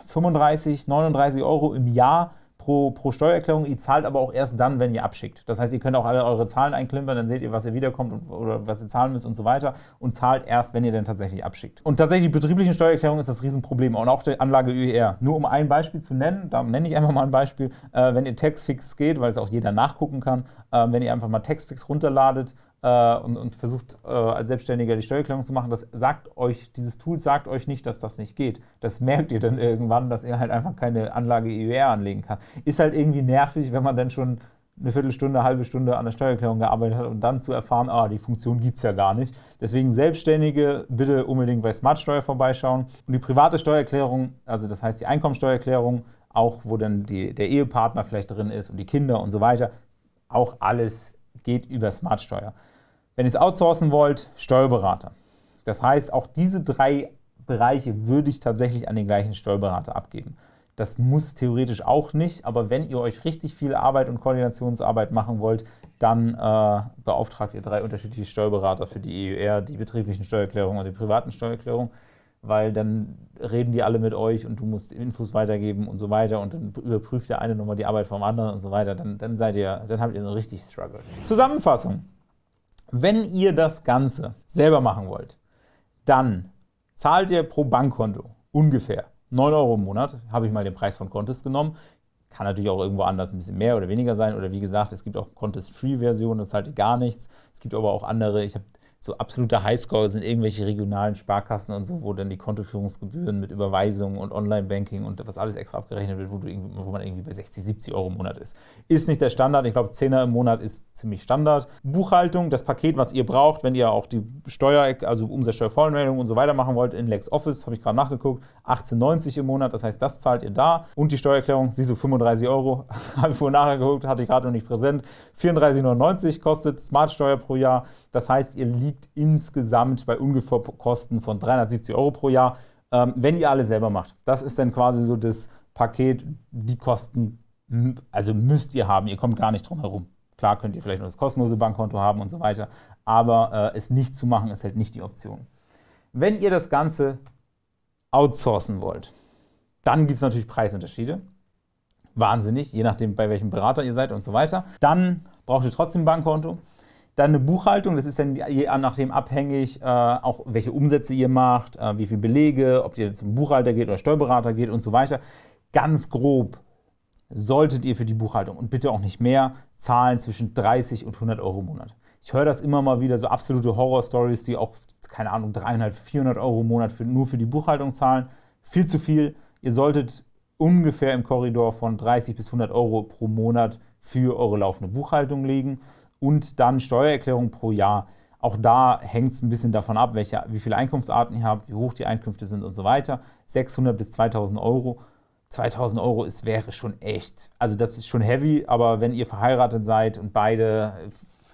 Speaker 1: 35, 39 Euro im Jahr pro, pro Steuererklärung. Ihr zahlt aber auch erst dann, wenn ihr abschickt. Das heißt, ihr könnt auch alle eure Zahlen einklimpern, dann seht ihr, was ihr wiederkommt oder was ihr zahlen müsst und so weiter und zahlt erst, wenn ihr dann tatsächlich abschickt. Und tatsächlich die betrieblichen Steuererklärungen ist das Riesenproblem und auch die Anlage ÖER. Nur um ein Beispiel zu nennen, da nenne ich einfach mal ein Beispiel, äh, wenn ihr Taxfix geht, weil es auch jeder nachgucken kann, äh, wenn ihr einfach mal Taxfix runterladet, und, und, versucht äh, als Selbstständiger die Steuererklärung zu machen, das sagt euch, dieses Tool sagt euch nicht, dass das nicht geht. Das merkt ihr dann irgendwann, dass ihr halt einfach keine Anlage EUR anlegen kann. Ist halt irgendwie nervig, wenn man dann schon eine Viertelstunde, eine halbe Stunde an der Steuererklärung gearbeitet hat und dann zu erfahren, ah, die Funktion gibt es ja gar nicht. Deswegen Selbstständige bitte unbedingt bei Smartsteuer vorbeischauen. Und die private Steuererklärung, also das heißt die Einkommensteuererklärung, auch wo dann die, der Ehepartner vielleicht drin ist und die Kinder und so weiter, auch alles geht über Smartsteuer. Wenn ihr es outsourcen wollt, Steuerberater. Das heißt, auch diese drei Bereiche würde ich tatsächlich an den gleichen Steuerberater abgeben. Das muss theoretisch auch nicht, aber wenn ihr euch richtig viel Arbeit und Koordinationsarbeit machen wollt, dann äh, beauftragt ihr drei unterschiedliche Steuerberater für die EUR, die betrieblichen Steuererklärungen und die privaten Steuererklärungen, weil dann reden die alle mit euch und du musst Infos weitergeben und so weiter und dann überprüft der eine nochmal die Arbeit vom anderen und so weiter, dann, dann seid ihr, dann habt ihr so richtig Struggle. Zusammenfassung. Wenn ihr das Ganze selber machen wollt, dann zahlt ihr pro Bankkonto ungefähr 9 Euro im Monat, habe ich mal den Preis von Contest genommen. Kann natürlich auch irgendwo anders ein bisschen mehr oder weniger sein. Oder wie gesagt, es gibt auch Contest-Free-Versionen, da zahlt ihr gar nichts. Es gibt aber auch andere, ich habe so absoluter Highscore sind irgendwelche regionalen Sparkassen und so, wo dann die Kontoführungsgebühren mit Überweisungen und Online-Banking und was alles extra abgerechnet wird, wo, wo, man irgendwie bei 60, 70 Euro im Monat ist. Ist nicht der Standard. Ich glaube, 10er im Monat ist ziemlich Standard. Buchhaltung, das Paket, was ihr braucht, wenn ihr auch die Steuer, also Umsatzsteuervoranmeldung und so weiter machen wollt, in LexOffice, habe ich gerade nachgeguckt, 18,90 im Monat. Das heißt, das zahlt ihr da. Und die Steuererklärung, sie so 35 Euro, habe ich vorhin nachher geguckt, hatte ich gerade noch nicht präsent. 34,99 kostet Smartsteuer pro Jahr. Das heißt, ihr liegt insgesamt bei ungefähr Kosten von 370 Euro pro Jahr, ähm, wenn ihr alle selber macht. Das ist dann quasi so das Paket, die Kosten, also müsst ihr haben, ihr kommt gar nicht drum herum. Klar könnt ihr vielleicht noch das kostenlose Bankkonto haben und so weiter, aber äh, es nicht zu machen ist halt nicht die Option. Wenn ihr das Ganze outsourcen wollt, dann gibt es natürlich Preisunterschiede. Wahnsinnig, je nachdem, bei welchem Berater ihr seid und so weiter. Dann braucht ihr trotzdem ein Bankkonto. Dann eine Buchhaltung, das ist dann je nachdem abhängig, äh, auch welche Umsätze ihr macht, äh, wie viele Belege, ob ihr zum Buchhalter geht oder Steuerberater geht und so weiter. Ganz grob solltet ihr für die Buchhaltung und bitte auch nicht mehr zahlen zwischen 30 und 100 Euro im Monat. Ich höre das immer mal wieder, so absolute Horror-Stories, die auch, keine Ahnung, 300, 400 Euro im Monat für, nur für die Buchhaltung zahlen. Viel zu viel. Ihr solltet ungefähr im Korridor von 30 bis 100 Euro pro Monat für eure laufende Buchhaltung legen und dann Steuererklärung pro Jahr. Auch da hängt es ein bisschen davon ab, welche, wie viele Einkunftsarten ihr habt, wie hoch die Einkünfte sind und so weiter. 600 bis 2000 Euro 2000 Euro ist, wäre schon echt, also das ist schon heavy, aber wenn ihr verheiratet seid und beide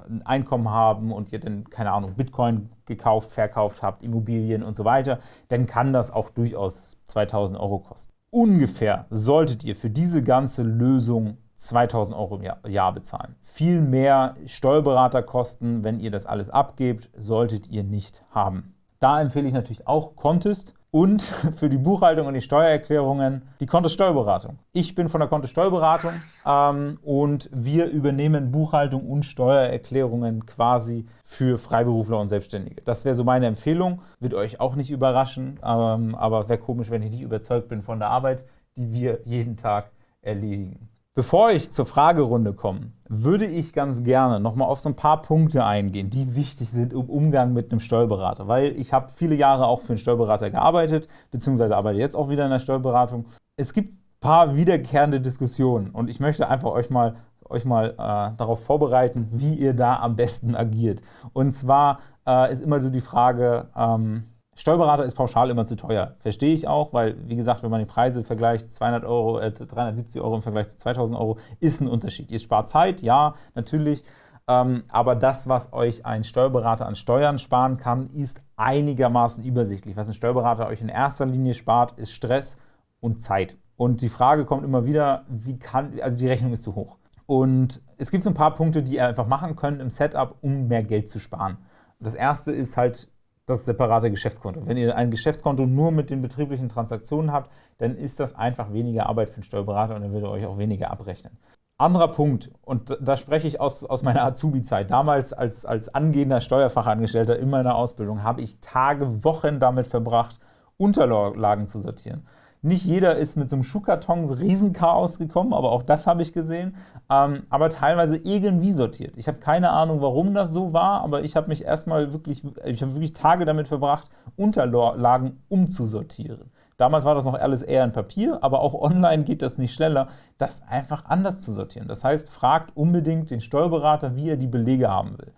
Speaker 1: ein Einkommen haben und ihr dann, keine Ahnung, Bitcoin gekauft, verkauft habt, Immobilien und so weiter, dann kann das auch durchaus 2000 Euro kosten. Ungefähr solltet ihr für diese ganze Lösung 2000 Euro im Jahr bezahlen. Viel mehr Steuerberaterkosten, wenn ihr das alles abgebt, solltet ihr nicht haben. Da empfehle ich natürlich auch Contest und für die Buchhaltung und die Steuererklärungen die Kontosteuerberatung. Ich bin von der Kontosteuerberatung ähm, und wir übernehmen Buchhaltung und Steuererklärungen quasi für Freiberufler und Selbstständige. Das wäre so meine Empfehlung, wird euch auch nicht überraschen, ähm, aber wäre komisch, wenn ich nicht überzeugt bin von der Arbeit, die wir jeden Tag erledigen. Bevor ich zur Fragerunde komme, würde ich ganz gerne nochmal auf so ein paar Punkte eingehen, die wichtig sind im Umgang mit einem Steuerberater. Weil ich habe viele Jahre auch für einen Steuerberater gearbeitet, beziehungsweise arbeite jetzt auch wieder in der Steuerberatung. Es gibt ein paar wiederkehrende Diskussionen und ich möchte einfach euch mal, euch mal äh, darauf vorbereiten, wie ihr da am besten agiert. Und zwar äh, ist immer so die Frage, ähm, Steuerberater ist pauschal immer zu teuer. Verstehe ich auch, weil, wie gesagt, wenn man die Preise vergleicht, 200 Euro, äh, 370 Euro im Vergleich zu 2000 Euro, ist ein Unterschied. Ihr spart Zeit, ja, natürlich, ähm, aber das, was euch ein Steuerberater an Steuern sparen kann, ist einigermaßen übersichtlich. Was ein Steuerberater euch in erster Linie spart, ist Stress und Zeit. Und die Frage kommt immer wieder, wie kann, also die Rechnung ist zu hoch. Und es gibt so ein paar Punkte, die ihr einfach machen könnt im Setup, um mehr Geld zu sparen. Das erste ist halt das separate Geschäftskonto. Wenn ihr ein Geschäftskonto nur mit den betrieblichen Transaktionen habt, dann ist das einfach weniger Arbeit für den Steuerberater und dann wird er euch auch weniger abrechnen. Anderer Punkt, und da spreche ich aus, aus meiner Azubi-Zeit. Damals als, als angehender Steuerfachangestellter in meiner Ausbildung habe ich Tage, Wochen damit verbracht, Unterlagen zu sortieren. Nicht jeder ist mit so einem Schuhkarton Riesenchaos gekommen, aber auch das habe ich gesehen, ähm, aber teilweise irgendwie sortiert. Ich habe keine Ahnung, warum das so war, aber ich habe mich erstmal wirklich, ich habe wirklich Tage damit verbracht, Unterlagen umzusortieren. Damals war das noch alles eher in Papier, aber auch online geht das nicht schneller, das einfach anders zu sortieren. Das heißt, fragt unbedingt den Steuerberater, wie er die Belege haben will.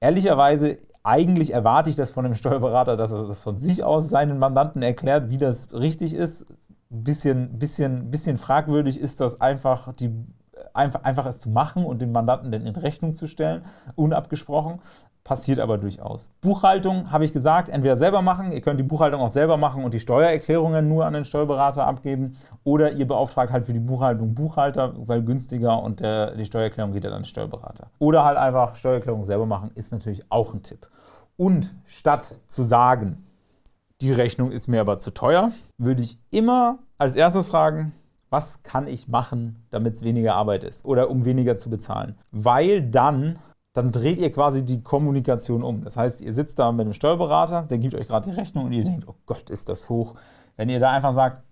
Speaker 1: Ehrlicherweise eigentlich erwarte ich das von dem Steuerberater, dass er das von sich aus seinen Mandanten erklärt, wie das richtig ist. Bisschen, bisschen, bisschen fragwürdig ist das einfach, die, einfach, einfach es zu machen und den Mandanten dann in Rechnung zu stellen, unabgesprochen passiert aber durchaus. Buchhaltung habe ich gesagt, entweder selber machen, ihr könnt die Buchhaltung auch selber machen und die Steuererklärungen nur an den Steuerberater abgeben oder ihr beauftragt halt für die Buchhaltung Buchhalter, weil günstiger und der, die Steuererklärung geht dann an den Steuerberater. Oder halt einfach Steuererklärung selber machen, ist natürlich auch ein Tipp. Und statt zu sagen, die Rechnung ist mir aber zu teuer, würde ich immer als erstes fragen, was kann ich machen, damit es weniger Arbeit ist oder um weniger zu bezahlen. Weil dann dann dreht ihr quasi die Kommunikation um. Das heißt, ihr sitzt da mit einem Steuerberater, der gibt euch gerade die Rechnung und ihr denkt, oh Gott, ist das hoch. Wenn ihr da einfach sagt,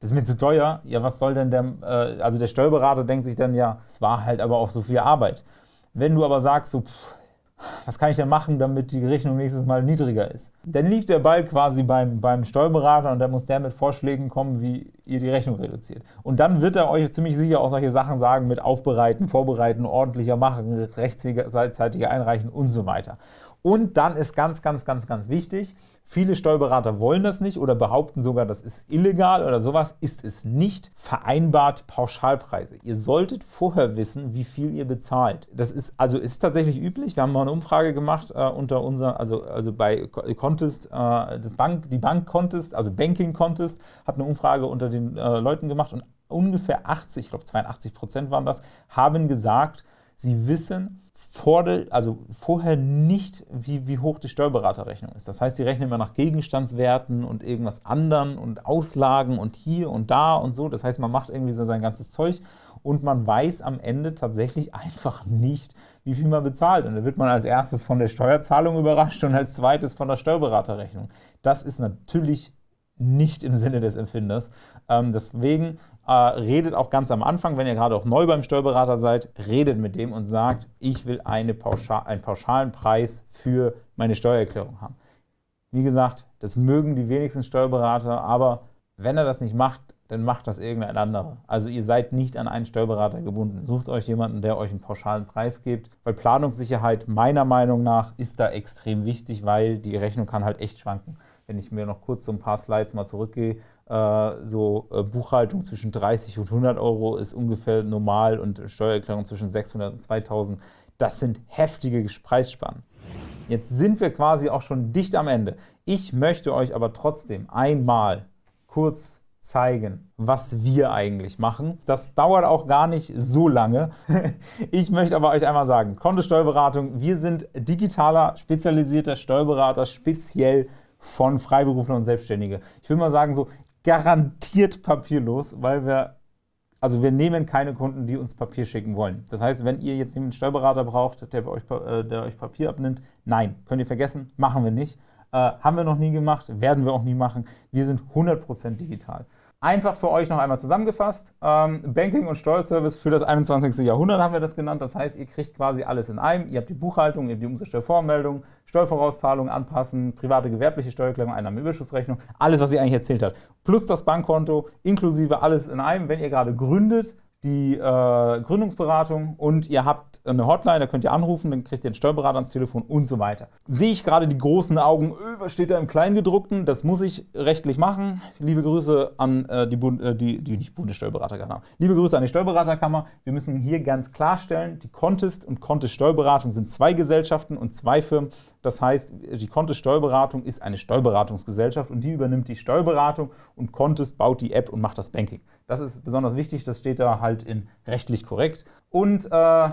Speaker 1: das ist mir zu teuer, ja, was soll denn der, äh, also der Steuerberater denkt sich dann, ja, es war halt aber auch so viel Arbeit. Wenn du aber sagst, so, pff, was kann ich denn machen, damit die Rechnung nächstes Mal niedriger ist? Dann liegt der Ball quasi beim, beim Steuerberater und dann muss der mit Vorschlägen kommen, wie ihr die Rechnung reduziert. Und dann wird er euch ziemlich sicher auch solche Sachen sagen mit Aufbereiten, Vorbereiten, ordentlicher machen, rechtzeitig einreichen und so weiter. Und dann ist ganz, ganz, ganz, ganz wichtig, viele Steuerberater wollen das nicht oder behaupten sogar, das ist illegal oder sowas, ist es nicht vereinbart Pauschalpreise. Ihr solltet vorher wissen, wie viel ihr bezahlt. Das ist also ist tatsächlich üblich. Wir haben mal eine Umfrage gemacht äh, unter unser, also, also bei Contest, äh, das Bank, die Bank Contest, also Banking Contest, hat eine Umfrage unter den äh, Leuten gemacht und ungefähr 80, ich glaube 82 Prozent waren das, haben gesagt, Sie wissen vor de, also vorher nicht, wie, wie hoch die Steuerberaterrechnung ist. Das heißt, sie rechnen immer nach Gegenstandswerten und irgendwas anderen und Auslagen und hier und da und so. Das heißt, man macht irgendwie so sein ganzes Zeug und man weiß am Ende tatsächlich einfach nicht, wie viel man bezahlt. Und da wird man als erstes von der Steuerzahlung überrascht und als zweites von der Steuerberaterrechnung. Das ist natürlich nicht im Sinne des Empfinders. Ähm, deswegen äh, redet auch ganz am Anfang, wenn ihr gerade auch neu beim Steuerberater seid, redet mit dem und sagt, ich will eine Pauschal, einen pauschalen Preis für meine Steuererklärung haben. Wie gesagt, das mögen die wenigsten Steuerberater, aber wenn er das nicht macht, dann macht das irgendein anderer. Also ihr seid nicht an einen Steuerberater gebunden. Sucht euch jemanden, der euch einen pauschalen Preis gibt, weil Planungssicherheit meiner Meinung nach ist da extrem wichtig, weil die Rechnung kann halt echt schwanken. Wenn ich mir noch kurz so ein paar Slides mal zurückgehe, äh, so äh, Buchhaltung zwischen 30 und 100 Euro ist ungefähr normal und Steuererklärung zwischen 600 und 2000. Das sind heftige Preisspannen. Jetzt sind wir quasi auch schon dicht am Ende. Ich möchte euch aber trotzdem einmal kurz zeigen, was wir eigentlich machen. Das dauert auch gar nicht so lange. Ich möchte aber euch einmal sagen, Kontosteuerberatung, wir sind digitaler, spezialisierter Steuerberater, speziell von Freiberuflern und Selbstständige. Ich will mal sagen, so garantiert papierlos, weil wir, also wir nehmen keine Kunden, die uns Papier schicken wollen. Das heißt, wenn ihr jetzt einen Steuerberater braucht, der, euch, äh, der euch Papier abnimmt, nein, könnt ihr vergessen, machen wir nicht. Äh, haben wir noch nie gemacht, werden wir auch nie machen. Wir sind 100% digital. Einfach für euch noch einmal zusammengefasst. Ähm, Banking und Steuerservice für das 21. Jahrhundert haben wir das genannt. Das heißt, ihr kriegt quasi alles in einem. Ihr habt die Buchhaltung, ihr habt die Umsatzsteuervoranmeldung, Steuervorauszahlungen, Anpassen, private gewerbliche Steuererklärung, Einnahmenüberschussrechnung, alles, was ihr eigentlich erzählt habt. Plus das Bankkonto, inklusive alles in einem. Wenn ihr gerade gründet, die äh, Gründungsberatung und ihr habt eine Hotline, da könnt ihr anrufen, dann kriegt ihr einen Steuerberater ans Telefon und so weiter. Sehe ich gerade die großen Augen, öh, was steht da im Kleingedruckten? Das muss ich rechtlich machen. Liebe Grüße an äh, die, Bund, äh, die, die nicht Bundessteuerberaterkammer. Liebe Grüße an die Steuerberaterkammer. Wir müssen hier ganz klarstellen, die Contest und Contest Steuerberatung sind zwei Gesellschaften und zwei Firmen. Das heißt, die Contest Steuerberatung ist eine Steuerberatungsgesellschaft und die übernimmt die Steuerberatung und Contest baut die App und macht das Banking. Das ist besonders wichtig, das steht da halt in rechtlich korrekt. Und äh,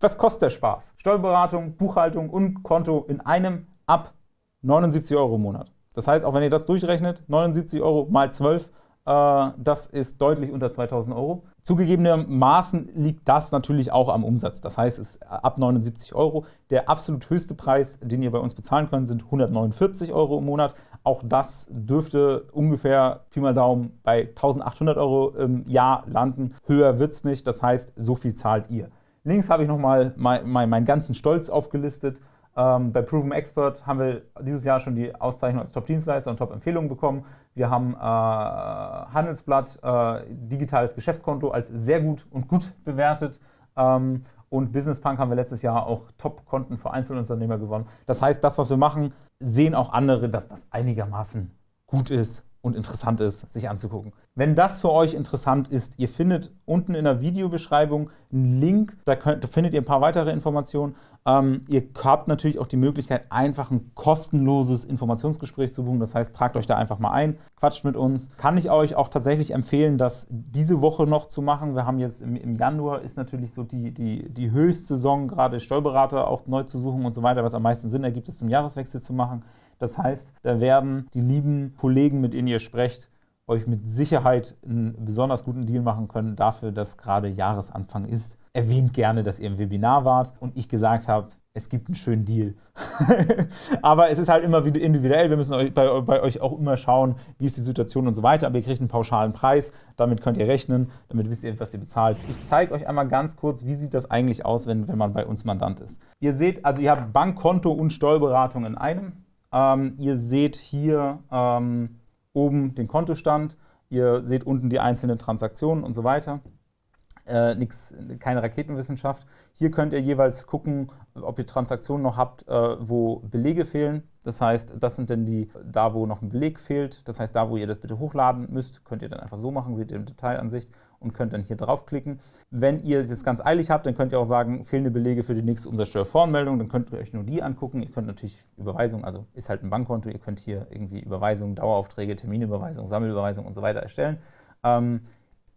Speaker 1: was kostet der Spaß? Steuerberatung, Buchhaltung und Konto in einem ab 79 Euro im Monat. Das heißt, auch wenn ihr das durchrechnet, 79 Euro mal 12, äh, das ist deutlich unter 2000 Euro. Zugegebenermaßen liegt das natürlich auch am Umsatz. Das heißt, es ist ab 79 Euro. Der absolut höchste Preis, den ihr bei uns bezahlen könnt, sind 149 Euro im Monat. Auch das dürfte ungefähr, Pi mal Daumen, bei 1800 Euro im Jahr landen. Höher wird es nicht, das heißt, so viel zahlt ihr. Links habe ich nochmal meinen mein, mein ganzen Stolz aufgelistet. Ähm, bei Proven Expert haben wir dieses Jahr schon die Auszeichnung als Top-Dienstleister und Top-Empfehlungen bekommen. Wir haben äh, Handelsblatt äh, digitales Geschäftskonto als sehr gut und gut bewertet. Ähm, und Business Punk haben wir letztes Jahr auch Top-Konten für Einzelunternehmer gewonnen. Das heißt, das, was wir machen, sehen auch andere, dass das einigermaßen gut ist und interessant ist, sich anzugucken. Wenn das für euch interessant ist, ihr findet unten in der Videobeschreibung einen Link, da, könnt, da findet ihr ein paar weitere Informationen. Ähm, ihr habt natürlich auch die Möglichkeit, einfach ein kostenloses Informationsgespräch zu buchen. Das heißt, tragt euch da einfach mal ein, quatscht mit uns. Kann ich euch auch tatsächlich empfehlen, das diese Woche noch zu machen. Wir haben jetzt im, im Januar ist natürlich so die, die, die Höchstsaison, gerade Steuerberater auch neu zu suchen und so weiter, was am meisten Sinn ergibt, es zum Jahreswechsel zu machen. Das heißt, da werden die lieben Kollegen, mit denen ihr sprecht, euch mit Sicherheit einen besonders guten Deal machen können dafür, dass gerade Jahresanfang ist. Erwähnt gerne, dass ihr im Webinar wart und ich gesagt habe, es gibt einen schönen Deal. Aber es ist halt immer wieder individuell. Wir müssen bei, bei, euch auch immer schauen, wie ist die Situation und so weiter. Aber ihr kriegt einen pauschalen Preis. Damit könnt ihr rechnen. Damit wisst ihr, was ihr bezahlt. Ich zeige euch einmal ganz kurz, wie sieht das eigentlich aus, wenn, wenn man bei uns Mandant ist. Ihr seht, also ihr habt Bankkonto und Steuerberatung in einem. Ähm, ihr seht hier ähm, oben den Kontostand, ihr seht unten die einzelnen Transaktionen und so weiter. Äh, nix, keine Raketenwissenschaft. Hier könnt ihr jeweils gucken, ob ihr Transaktionen noch habt, äh, wo Belege fehlen. Das heißt, das sind dann die, da wo noch ein Beleg fehlt. Das heißt, da wo ihr das bitte hochladen müsst, könnt ihr dann einfach so machen, seht ihr im Detailansicht und könnt dann hier draufklicken. Wenn ihr es jetzt ganz eilig habt, dann könnt ihr auch sagen, fehlende Belege für die nächste Umsatzsteuervoranmeldung, dann könnt ihr euch nur die angucken. Ihr könnt natürlich Überweisungen, also ist halt ein Bankkonto, ihr könnt hier irgendwie Überweisungen, Daueraufträge, Terminüberweisung, Sammelüberweisung und so weiter erstellen. Ähm,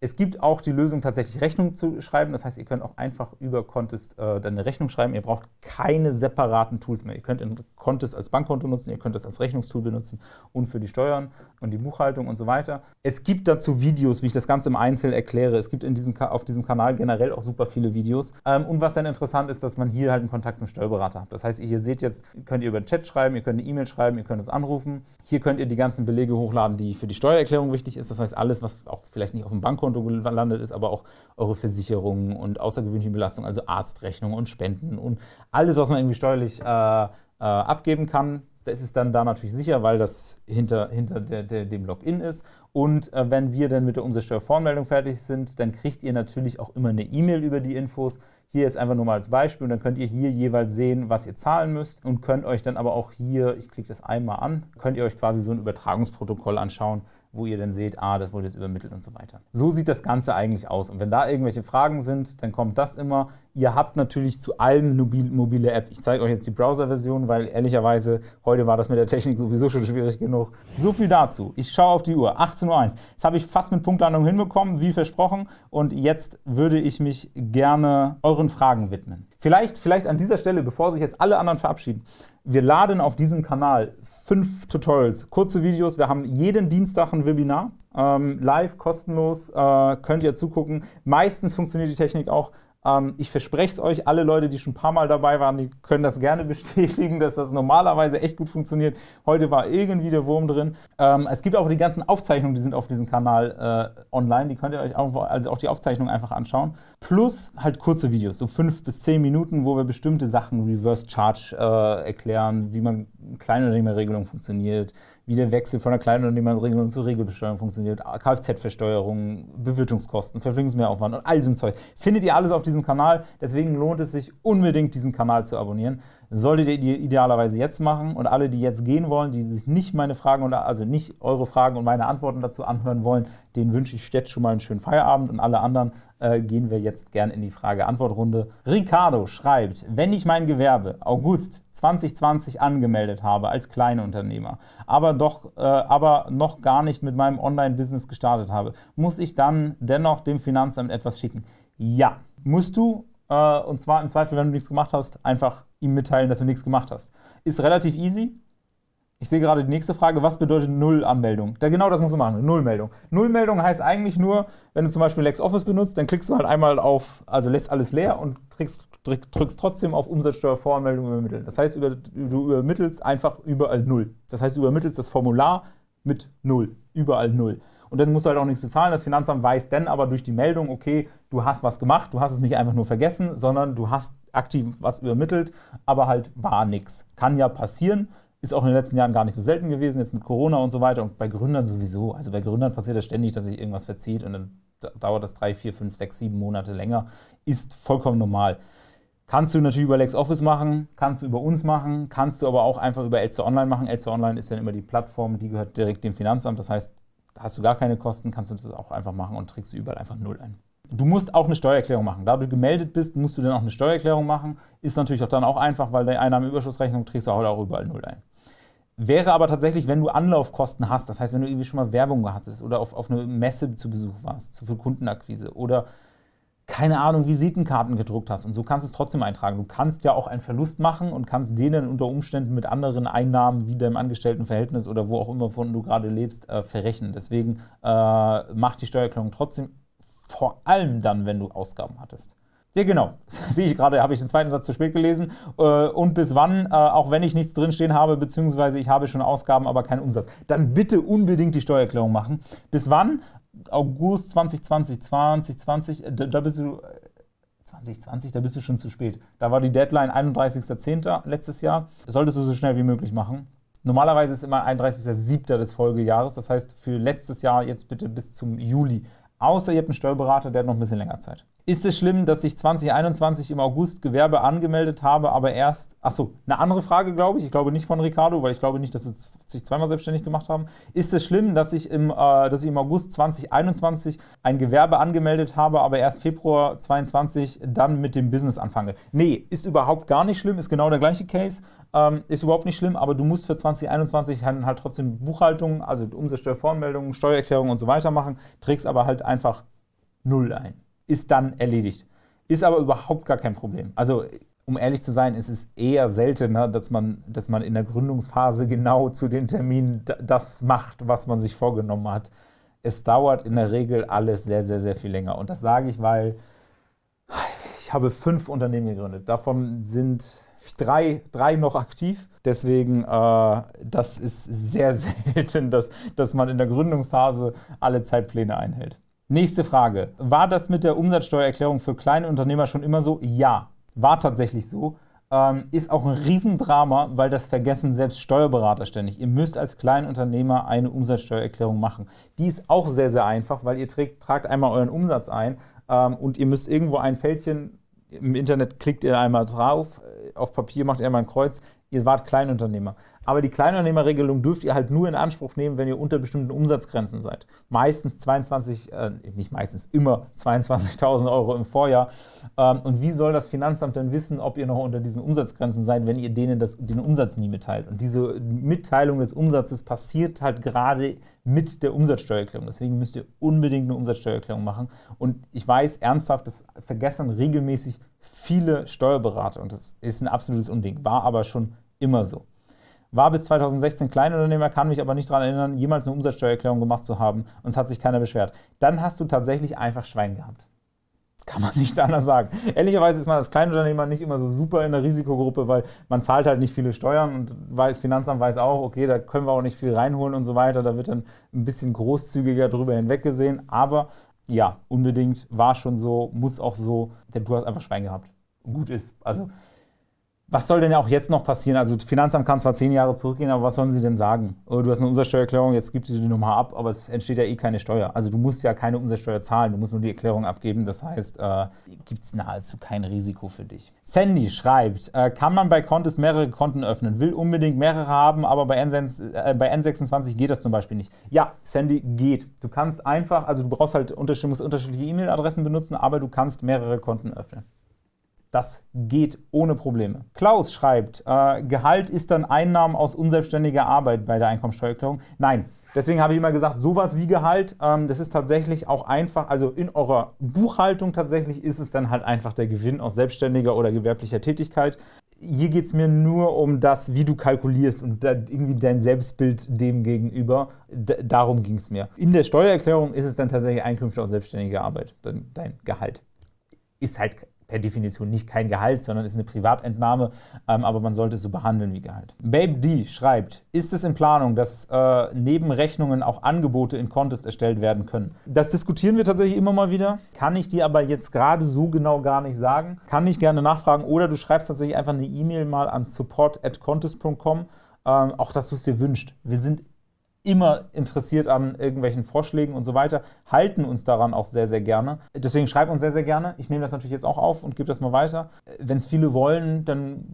Speaker 1: Es gibt auch die Lösung, tatsächlich Rechnung zu schreiben. Das heißt, ihr könnt auch einfach über Contest äh, eine Rechnung schreiben. Ihr braucht keine separaten Tools mehr. Ihr könnt Contest als Bankkonto nutzen, ihr könnt das als Rechnungstool benutzen und für die Steuern und die Buchhaltung und so weiter. Es gibt dazu Videos, wie ich das Ganze im Einzelnen erkläre. Es gibt in diesem, auf diesem Kanal generell auch super viele Videos. Ähm, und was dann interessant ist, dass man hier halt einen Kontakt zum Steuerberater hat. Das heißt, ihr seht jetzt, könnt ihr über den Chat schreiben, ihr könnt eine E-Mail schreiben, ihr könnt uns anrufen. Hier könnt ihr die ganzen Belege hochladen, die für die Steuererklärung wichtig ist. Das heißt, alles, was auch vielleicht nicht auf dem Bankkonto gelandet ist, aber auch eure Versicherungen und außergewöhnliche Belastungen, also Arztrechnungen und Spenden und alles, was man irgendwie steuerlich äh, äh, abgeben kann, das ist dann da natürlich sicher, weil das hinter, hinter der, der, dem Login ist. Und äh, wenn wir dann mit der Umsatzsteuervoranmeldung fertig sind, dann kriegt ihr natürlich auch immer eine E-Mail über die Infos. Hier ist einfach nur mal als Beispiel und dann könnt ihr hier jeweils sehen, was ihr zahlen müsst und könnt euch dann aber auch hier, ich klicke das einmal an, könnt ihr euch quasi so ein Übertragungsprotokoll anschauen, wo ihr dann seht, ah, das wurde jetzt übermittelt und so weiter. So sieht das Ganze eigentlich aus. Und wenn da irgendwelche Fragen sind, dann kommt das immer. Ihr habt natürlich zu allen mobile App. Ich zeige euch jetzt die Browser-Version, weil ehrlicherweise heute war das mit der Technik sowieso schon schwierig genug. So viel dazu. Ich schaue auf die Uhr, 18.01 Uhr. Jetzt habe ich fast mit Punktlandung hinbekommen, wie versprochen. Und jetzt würde ich mich gerne euren Fragen widmen. Vielleicht, vielleicht an dieser Stelle, bevor sich jetzt alle anderen verabschieden, wir laden auf diesem Kanal fünf Tutorials, kurze Videos. Wir haben jeden Dienstag ein Webinar, ähm, live, kostenlos, äh, könnt ihr zugucken. Meistens funktioniert die Technik auch ähm, ich verspreche es euch, alle Leute, die schon ein paar Mal dabei waren, die können das gerne bestätigen, dass das normalerweise echt gut funktioniert. Heute war irgendwie der Wurm drin. Ähm, es gibt auch die ganzen Aufzeichnungen, die sind auf diesem Kanal äh, online. Die könnt ihr euch auch, also auch die Aufzeichnungen einfach anschauen. Plus halt kurze Videos, so fünf bis zehn Minuten, wo wir bestimmte Sachen, Reverse Charge, äh, erklären, wie man Kleinunternehmerregelung funktioniert, wie der Wechsel von der Kleinunternehmerregelung zur Regelbesteuerung funktioniert, Kfz-Versteuerung, Bewirtungskosten, Verpflichtungsmehraufwand und all so Zeug. Findet ihr alles auf diesem Kanal, deswegen lohnt es sich unbedingt, diesen Kanal zu abonnieren. Solltet ihr idealerweise jetzt machen und alle, die jetzt gehen wollen, die sich nicht meine Fragen oder also nicht eure Fragen und meine Antworten dazu anhören wollen, denen wünsche ich jetzt schon mal einen schönen Feierabend und alle anderen äh, gehen wir jetzt gern in die Frage-Antwort-Runde. Ricardo schreibt, wenn ich mein Gewerbe August 2020 angemeldet habe als Kleinunternehmer, aber, doch, äh, aber noch gar nicht mit meinem Online-Business gestartet habe, muss ich dann dennoch dem Finanzamt etwas schicken? Ja, musst du, äh, und zwar im Zweifel, wenn du nichts gemacht hast, einfach ihm mitteilen, dass du nichts gemacht hast. Ist relativ easy, ich sehe gerade die nächste Frage, was bedeutet Null-Anmeldung? Ja, genau das musst du machen, Nullmeldung. Nullmeldung heißt eigentlich nur, wenn du zum Beispiel LexOffice benutzt, dann klickst du halt einmal auf, also lässt alles leer und drückst, drückst trotzdem auf Umsatzsteuervoranmeldung übermitteln. Das heißt, du übermittelst einfach überall Null. Das heißt, du übermittelst das Formular mit Null, überall Null. Und dann musst du halt auch nichts bezahlen. Das Finanzamt weiß dann aber durch die Meldung, okay, du hast was gemacht, du hast es nicht einfach nur vergessen, sondern du hast aktiv was übermittelt, aber halt war nichts. Kann ja passieren, ist auch in den letzten Jahren gar nicht so selten gewesen, jetzt mit Corona und so weiter und bei Gründern sowieso. Also bei Gründern passiert das ständig, dass sich irgendwas verzieht und dann dauert das drei, vier, fünf, sechs, sieben Monate länger. Ist vollkommen normal. Kannst du natürlich über LexOffice machen, kannst du über uns machen, kannst du aber auch einfach über Elster Online machen. Elster Online ist dann immer die Plattform, die gehört direkt dem Finanzamt. Das heißt, hast du gar keine Kosten, kannst du das auch einfach machen und trägst du überall einfach Null ein. Du musst auch eine Steuererklärung machen. Da du gemeldet bist, musst du dann auch eine Steuererklärung machen. Ist natürlich auch dann auch einfach, weil deine Einnahmenüberschussrechnung trägst du auch überall Null ein. Wäre aber tatsächlich, wenn du Anlaufkosten hast, das heißt, wenn du irgendwie schon mal Werbung hattest oder auf, auf eine Messe zu Besuch warst, zu viel Kundenakquise oder keine Ahnung, Visitenkarten gedruckt hast und so kannst du es trotzdem eintragen. Du kannst ja auch einen Verlust machen und kannst denen unter Umständen mit anderen Einnahmen wie deinem Angestelltenverhältnis oder wo auch immer von du gerade lebst, äh, verrechnen. Deswegen äh, mach die Steuererklärung trotzdem, vor allem dann, wenn du Ausgaben hattest. Ja, genau. Sehe ich gerade, habe ich den zweiten Satz zu spät gelesen. Äh, und bis wann, äh, auch wenn ich nichts drinstehen habe, beziehungsweise ich habe schon Ausgaben, aber keinen Umsatz. Dann bitte unbedingt die Steuererklärung machen. Bis wann? August 2020, 2020, da, da bist du 2020, da bist du schon zu spät. Da war die Deadline 31.10. letztes Jahr. Das solltest du so schnell wie möglich machen. Normalerweise ist immer 31.07. des Folgejahres. Das heißt, für letztes Jahr jetzt bitte bis zum Juli. Außer ihr habt einen Steuerberater, der hat noch ein bisschen länger Zeit. Ist es schlimm, dass ich 2021 im August Gewerbe angemeldet habe, aber erst, achso, eine andere Frage, glaube ich, ich glaube nicht von Ricardo, weil ich glaube nicht, dass wir sich zweimal selbstständig gemacht haben. Ist es schlimm, dass ich im, äh, dass ich im August 2021 ein Gewerbe angemeldet habe, aber erst Februar 2022 dann mit dem Business anfange? Nee, ist überhaupt gar nicht schlimm, ist genau der gleiche Case, ähm, ist überhaupt nicht schlimm, aber du musst für 2021 halt, halt trotzdem Buchhaltung, also Umsatzsteuervoranmeldungen, Steuererklärung und so weiter machen, trägst aber halt einfach null ein. Ist dann erledigt. Ist aber überhaupt gar kein Problem. Also um ehrlich zu sein, ist es eher seltener, dass man, dass man in der Gründungsphase genau zu den Terminen das macht, was man sich vorgenommen hat. Es dauert in der Regel alles sehr, sehr, sehr viel länger. Und das sage ich, weil ich habe fünf Unternehmen gegründet. Davon sind drei, drei noch aktiv. Deswegen, äh, das ist sehr selten, dass, dass man in der Gründungsphase alle Zeitpläne einhält. Nächste Frage. War das mit der Umsatzsteuererklärung für kleine Unternehmer schon immer so? Ja. War tatsächlich so. Ähm, ist auch ein Riesendrama, weil das vergessen selbst Steuerberater ständig. Ihr müsst als Kleinunternehmer eine Umsatzsteuererklärung machen. Die ist auch sehr, sehr einfach, weil ihr trägt, tragt einmal euren Umsatz ein ähm, und ihr müsst irgendwo ein Fältchen, im Internet klickt ihr einmal drauf, äh, auf Papier macht ihr einmal ein Kreuz, ihr wart Kleinunternehmer. Aber die Kleinunternehmerregelung dürft ihr halt nur in Anspruch nehmen, wenn ihr unter bestimmten Umsatzgrenzen seid. Meistens 22, äh, nicht meistens, immer 22.000 Euro im Vorjahr. Ähm, und wie soll das Finanzamt denn wissen, ob ihr noch unter diesen Umsatzgrenzen seid, wenn ihr denen das, den Umsatz nie mitteilt? Und diese Mitteilung des Umsatzes passiert halt gerade mit der Umsatzsteuererklärung. Deswegen müsst ihr unbedingt eine Umsatzsteuererklärung machen. Und ich weiß ernsthaft, das vergessen regelmäßig viele Steuerberater. Und das ist ein absolutes Unding, war aber schon immer so. War bis 2016 Kleinunternehmer, kann mich aber nicht daran erinnern, jemals eine Umsatzsteuererklärung gemacht zu haben und es hat sich keiner beschwert. Dann hast du tatsächlich einfach Schwein gehabt. Kann man nicht anders sagen. Ehrlicherweise ist man als Kleinunternehmer nicht immer so super in der Risikogruppe, weil man zahlt halt nicht viele Steuern und weiß, Finanzamt weiß auch, okay, da können wir auch nicht viel reinholen und so weiter. Da wird dann ein bisschen großzügiger drüber hinweggesehen. Aber ja, unbedingt war schon so, muss auch so, denn du hast einfach Schwein gehabt. Gut ist. Also was soll denn auch jetzt noch passieren? Also das Finanzamt kann zwar zehn Jahre zurückgehen, aber was sollen sie denn sagen? Oh, du hast eine Umsatzsteuererklärung, jetzt gibst du die nochmal ab, aber es entsteht ja eh keine Steuer. Also du musst ja keine Umsatzsteuer zahlen, du musst nur die Erklärung abgeben. Das heißt, äh, gibt es nahezu kein Risiko für dich. Sandy schreibt, äh, kann man bei Contest mehrere Konten öffnen? Will unbedingt mehrere haben, aber bei, N6, äh, bei N26 geht das zum Beispiel nicht. Ja, Sandy geht. Du kannst einfach, also du brauchst halt musst unterschiedliche E-Mail-Adressen benutzen, aber du kannst mehrere Konten öffnen. Das geht ohne Probleme. Klaus schreibt, äh, Gehalt ist dann Einnahmen aus unselbstständiger Arbeit bei der Einkommensteuererklärung. Nein, deswegen habe ich immer gesagt, sowas wie Gehalt, ähm, das ist tatsächlich auch einfach, also in eurer Buchhaltung tatsächlich ist es dann halt einfach der Gewinn aus selbstständiger oder gewerblicher Tätigkeit. Hier geht es mir nur um das, wie du kalkulierst und irgendwie dein Selbstbild dem gegenüber. D darum ging es mir. In der Steuererklärung ist es dann tatsächlich Einkünfte aus selbstständiger Arbeit, dein Gehalt. Ist halt per Definition nicht kein Gehalt, sondern ist eine Privatentnahme, ähm, aber man sollte es so behandeln wie Gehalt. Babe D schreibt, ist es in Planung, dass äh, neben Rechnungen auch Angebote in Contest erstellt werden können? Das diskutieren wir tatsächlich immer mal wieder, kann ich dir aber jetzt gerade so genau gar nicht sagen. Kann ich gerne nachfragen oder du schreibst tatsächlich einfach eine E-Mail mal an support.contest.com, ähm, auch dass du es dir wünscht. Wir sind immer interessiert an irgendwelchen Vorschlägen und so weiter, halten uns daran auch sehr, sehr gerne. Deswegen schreibt uns sehr, sehr gerne. Ich nehme das natürlich jetzt auch auf und gebe das mal weiter. Wenn es viele wollen, dann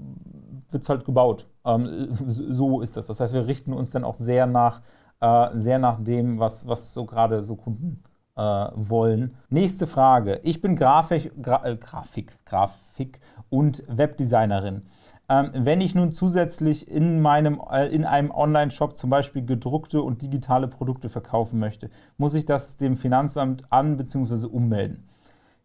Speaker 1: wird es halt gebaut. Ähm, so ist das. Das heißt, wir richten uns dann auch sehr nach, äh, sehr nach dem, was, was so gerade so Kunden äh, wollen. Nächste Frage. Ich bin Grafik, Gra äh, Grafik, Grafik und Webdesignerin. Ähm, wenn ich nun zusätzlich in, meinem, äh, in einem Online-Shop zum Beispiel gedruckte und digitale Produkte verkaufen möchte, muss ich das dem Finanzamt an- bzw. ummelden.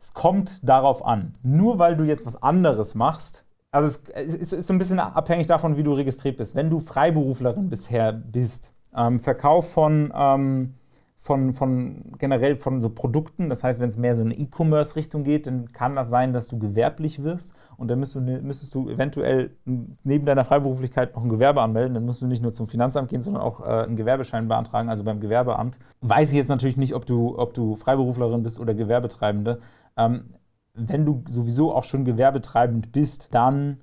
Speaker 1: Es kommt darauf an. Nur weil du jetzt was anderes machst, also es ist so ein bisschen abhängig davon, wie du registriert bist. Wenn du Freiberuflerin bisher bist, ähm, Verkauf von ähm, von, von generell von so Produkten. Das heißt, wenn es mehr so in eine E-Commerce-Richtung geht, dann kann das sein, dass du gewerblich wirst und dann müsstest du, ne, müsstest du eventuell neben deiner Freiberuflichkeit noch ein Gewerbe anmelden. Dann musst du nicht nur zum Finanzamt gehen, sondern auch äh, einen Gewerbeschein beantragen, also beim Gewerbeamt. Weiß ich jetzt natürlich nicht, ob du, ob du Freiberuflerin bist oder Gewerbetreibende. Ähm, wenn du sowieso auch schon gewerbetreibend bist, dann,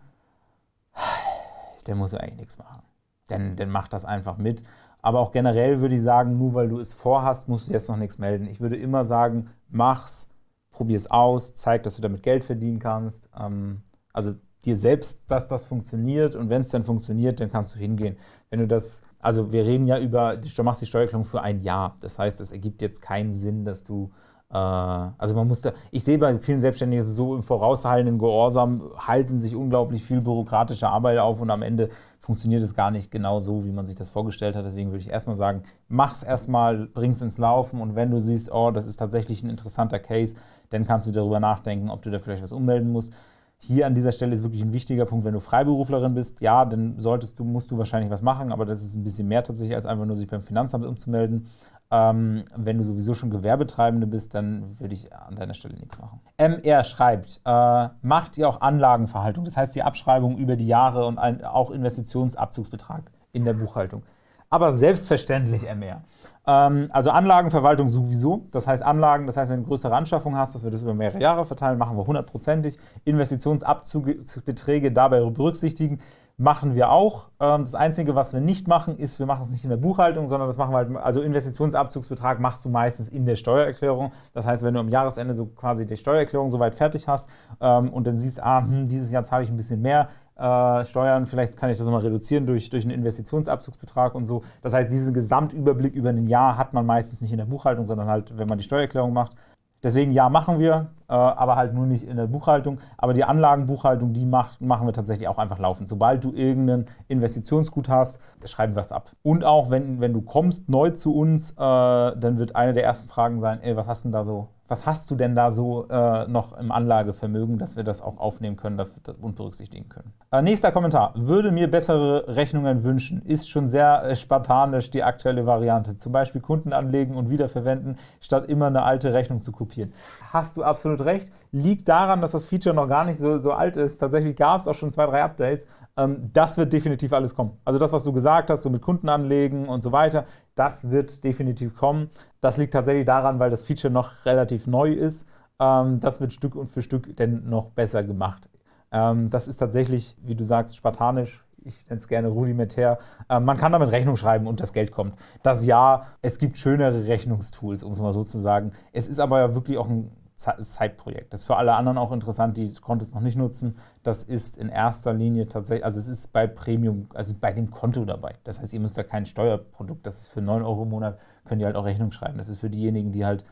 Speaker 1: dann musst du eigentlich nichts machen. Dann, dann mach das einfach mit. Aber auch generell würde ich sagen, nur weil du es vorhast, musst du jetzt noch nichts melden. Ich würde immer sagen, mach's, probier es aus, zeig, dass du damit Geld verdienen kannst. Ähm, also dir selbst, dass das funktioniert und wenn es dann funktioniert, dann kannst du hingehen. Wenn du das, also wir reden ja über, du machst die Steuererklärung für ein Jahr. Das heißt, es ergibt jetzt keinen Sinn, dass du äh, also man muss da, ich sehe bei vielen Selbstständigen so im vorauseilenden Gehorsam halten sich unglaublich viel bürokratische Arbeit auf und am Ende funktioniert es gar nicht genau so, wie man sich das vorgestellt hat. Deswegen würde ich erstmal sagen, mach's erstmal, bring's ins Laufen und wenn du siehst, oh, das ist tatsächlich ein interessanter Case, dann kannst du darüber nachdenken, ob du da vielleicht was ummelden musst. Hier an dieser Stelle ist wirklich ein wichtiger Punkt, wenn du Freiberuflerin bist, ja, dann solltest du, musst du wahrscheinlich was machen, aber das ist ein bisschen mehr tatsächlich, als einfach nur sich beim Finanzamt umzumelden. Ähm, wenn du sowieso schon Gewerbetreibende bist, dann würde ich an deiner Stelle nichts machen. MR schreibt, äh, macht ihr auch Anlagenverhaltung, das heißt die Abschreibung über die Jahre und ein, auch Investitionsabzugsbetrag in der Buchhaltung. Aber selbstverständlich MR. Ähm, also Anlagenverwaltung sowieso. Das heißt Anlagen, das heißt, wenn du größere Anschaffung hast, dass wir das über mehrere Jahre verteilen, machen wir hundertprozentig. Investitionsabzugsbeträge dabei berücksichtigen, machen wir auch. Ähm, das Einzige, was wir nicht machen, ist, wir machen es nicht in der Buchhaltung, sondern das machen wir halt, also Investitionsabzugsbetrag machst du meistens in der Steuererklärung. Das heißt, wenn du am Jahresende so quasi die Steuererklärung soweit fertig hast ähm, und dann siehst, ah, hm, dieses Jahr zahle ich ein bisschen mehr, äh, Steuern, vielleicht kann ich das mal reduzieren durch, durch einen Investitionsabzugsbetrag und so. Das heißt, diesen Gesamtüberblick über ein Jahr hat man meistens nicht in der Buchhaltung, sondern halt, wenn man die Steuererklärung macht. Deswegen ja, machen wir, äh, aber halt nur nicht in der Buchhaltung. Aber die Anlagenbuchhaltung, die macht, machen wir tatsächlich auch einfach laufend. Sobald du irgendeinen Investitionsgut hast, schreiben wir es ab. Und auch, wenn, wenn du kommst neu zu uns, äh, dann wird eine der ersten Fragen sein, ey, was hast du denn da so was hast du denn da so äh, noch im Anlagevermögen, dass wir das auch aufnehmen können und berücksichtigen können? Äh, nächster Kommentar. Würde mir bessere Rechnungen wünschen. Ist schon sehr äh, spartanisch die aktuelle Variante. Zum Beispiel Kunden anlegen und wiederverwenden, statt immer eine alte Rechnung zu kopieren. Hast du absolut recht. Liegt daran, dass das Feature noch gar nicht so, so alt ist. Tatsächlich gab es auch schon zwei, drei Updates. Ähm, das wird definitiv alles kommen. Also das, was du gesagt hast, so mit Kunden anlegen und so weiter, das wird definitiv kommen. Das liegt tatsächlich daran, weil das Feature noch relativ neu ist. Ähm, das wird Stück und für Stück denn noch besser gemacht. Ähm, das ist tatsächlich, wie du sagst, spartanisch. Ich nenne es gerne rudimentär. man kann damit Rechnung schreiben und das Geld kommt. Das ja, es gibt schönere Rechnungstools, um es mal so zu sagen. Es ist aber ja wirklich auch ein Zeitprojekt. Das ist für alle anderen auch interessant, die Kontos noch nicht nutzen. Das ist in erster Linie tatsächlich, also es ist bei Premium, also bei dem Konto dabei. Das heißt, ihr müsst da kein Steuerprodukt, das ist für 9 Euro im Monat, könnt ihr halt auch Rechnung schreiben. Das ist für diejenigen, die halt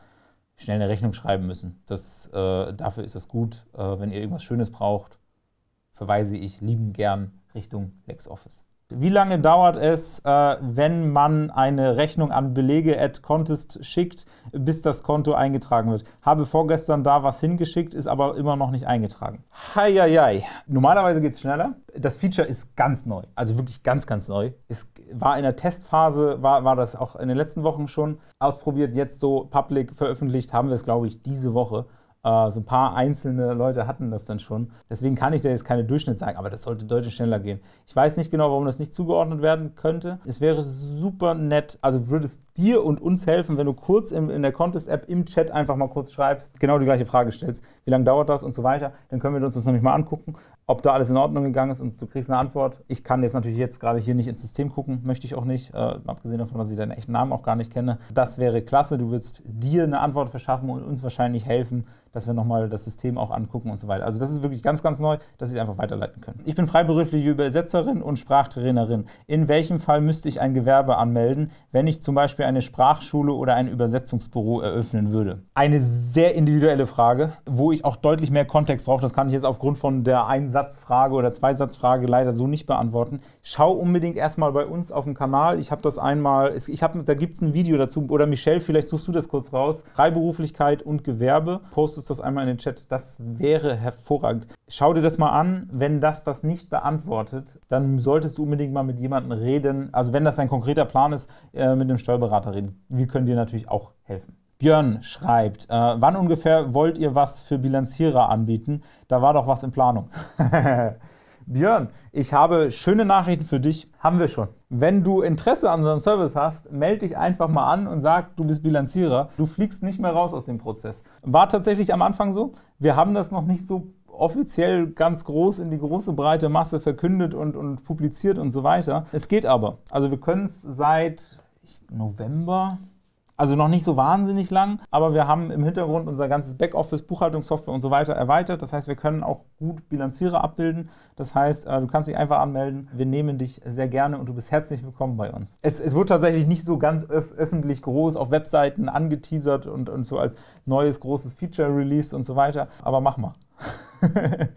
Speaker 1: schnell eine Rechnung schreiben müssen. Das, äh, dafür ist das gut. Äh, wenn ihr irgendwas Schönes braucht, verweise ich lieben gern Richtung LexOffice. Wie lange dauert es, äh, wenn man eine Rechnung an Belege at Contest schickt, bis das Konto eingetragen wird? Habe vorgestern da was hingeschickt, ist aber immer noch nicht eingetragen. Heieiei. Normalerweise geht es schneller. Das Feature ist ganz neu, also wirklich ganz, ganz neu. Es war in der Testphase, war, war das auch in den letzten Wochen schon ausprobiert. Jetzt so public veröffentlicht haben wir es, glaube ich, diese Woche. Äh, so ein paar einzelne Leute hatten das dann schon. Deswegen kann ich da jetzt keine Durchschnitt sagen, aber das sollte deutlich schneller gehen. Ich weiß nicht genau, warum das nicht zugeordnet werden könnte. Es wäre super nett, also würde es dir und uns helfen, wenn du kurz in, der Contest-App im Chat einfach mal kurz schreibst, genau die gleiche Frage stellst, wie lange dauert das und so weiter. Dann können wir uns das nämlich mal angucken, ob da alles in Ordnung gegangen ist und du kriegst eine Antwort. Ich kann jetzt natürlich jetzt gerade hier nicht ins System gucken, möchte ich auch nicht, äh, abgesehen davon, dass ich deinen echten Namen auch gar nicht kenne. Das wäre klasse, du würdest dir eine Antwort verschaffen und uns wahrscheinlich helfen, dass wir nochmal das System auch angucken und so weiter. Also das ist wirklich ganz, ganz neu, dass Sie es einfach weiterleiten können. Ich bin freiberufliche Übersetzerin und Sprachtrainerin. In welchem Fall müsste ich ein Gewerbe anmelden, wenn ich zum Beispiel eine Sprachschule oder ein Übersetzungsbüro eröffnen würde? Eine sehr individuelle Frage, wo ich auch deutlich mehr Kontext brauche. Das kann ich jetzt aufgrund von der Einsatzfrage oder Zweisatzfrage leider so nicht beantworten. Schau unbedingt erstmal bei uns auf dem Kanal. Ich habe das einmal, ich hab, da gibt es ein Video dazu, oder Michelle, vielleicht suchst du das kurz raus. Freiberuflichkeit und Gewerbe. Postest postest das einmal in den Chat. Das wäre hervorragend. Schau dir das mal an. Wenn das das nicht beantwortet, dann solltest du unbedingt mal mit jemandem reden. Also wenn das ein konkreter Plan ist, äh, mit einem Steuerberater reden. Wir können dir natürlich auch helfen. Björn schreibt, äh, wann ungefähr wollt ihr was für Bilanzierer anbieten? Da war doch was in Planung. Björn, ich habe schöne Nachrichten für dich. Haben wir schon. Wenn du Interesse an unserem Service hast, melde dich einfach mal an und sag, du bist Bilanzierer. Du fliegst nicht mehr raus aus dem Prozess. War tatsächlich am Anfang so. Wir haben das noch nicht so offiziell ganz groß in die große breite Masse verkündet und, und publiziert und so weiter. Es geht aber. Also wir können es seit November, also noch nicht so wahnsinnig lang, aber wir haben im Hintergrund unser ganzes Backoffice, Buchhaltungssoftware und so weiter erweitert. Das heißt, wir können auch gut Bilanzierer abbilden. Das heißt, äh, du kannst dich einfach anmelden. Wir nehmen dich sehr gerne und du bist herzlich willkommen bei uns. Es, es wird tatsächlich nicht so ganz öf öffentlich groß auf Webseiten angeteasert und, und so als neues großes Feature released und so weiter. Aber mach mal.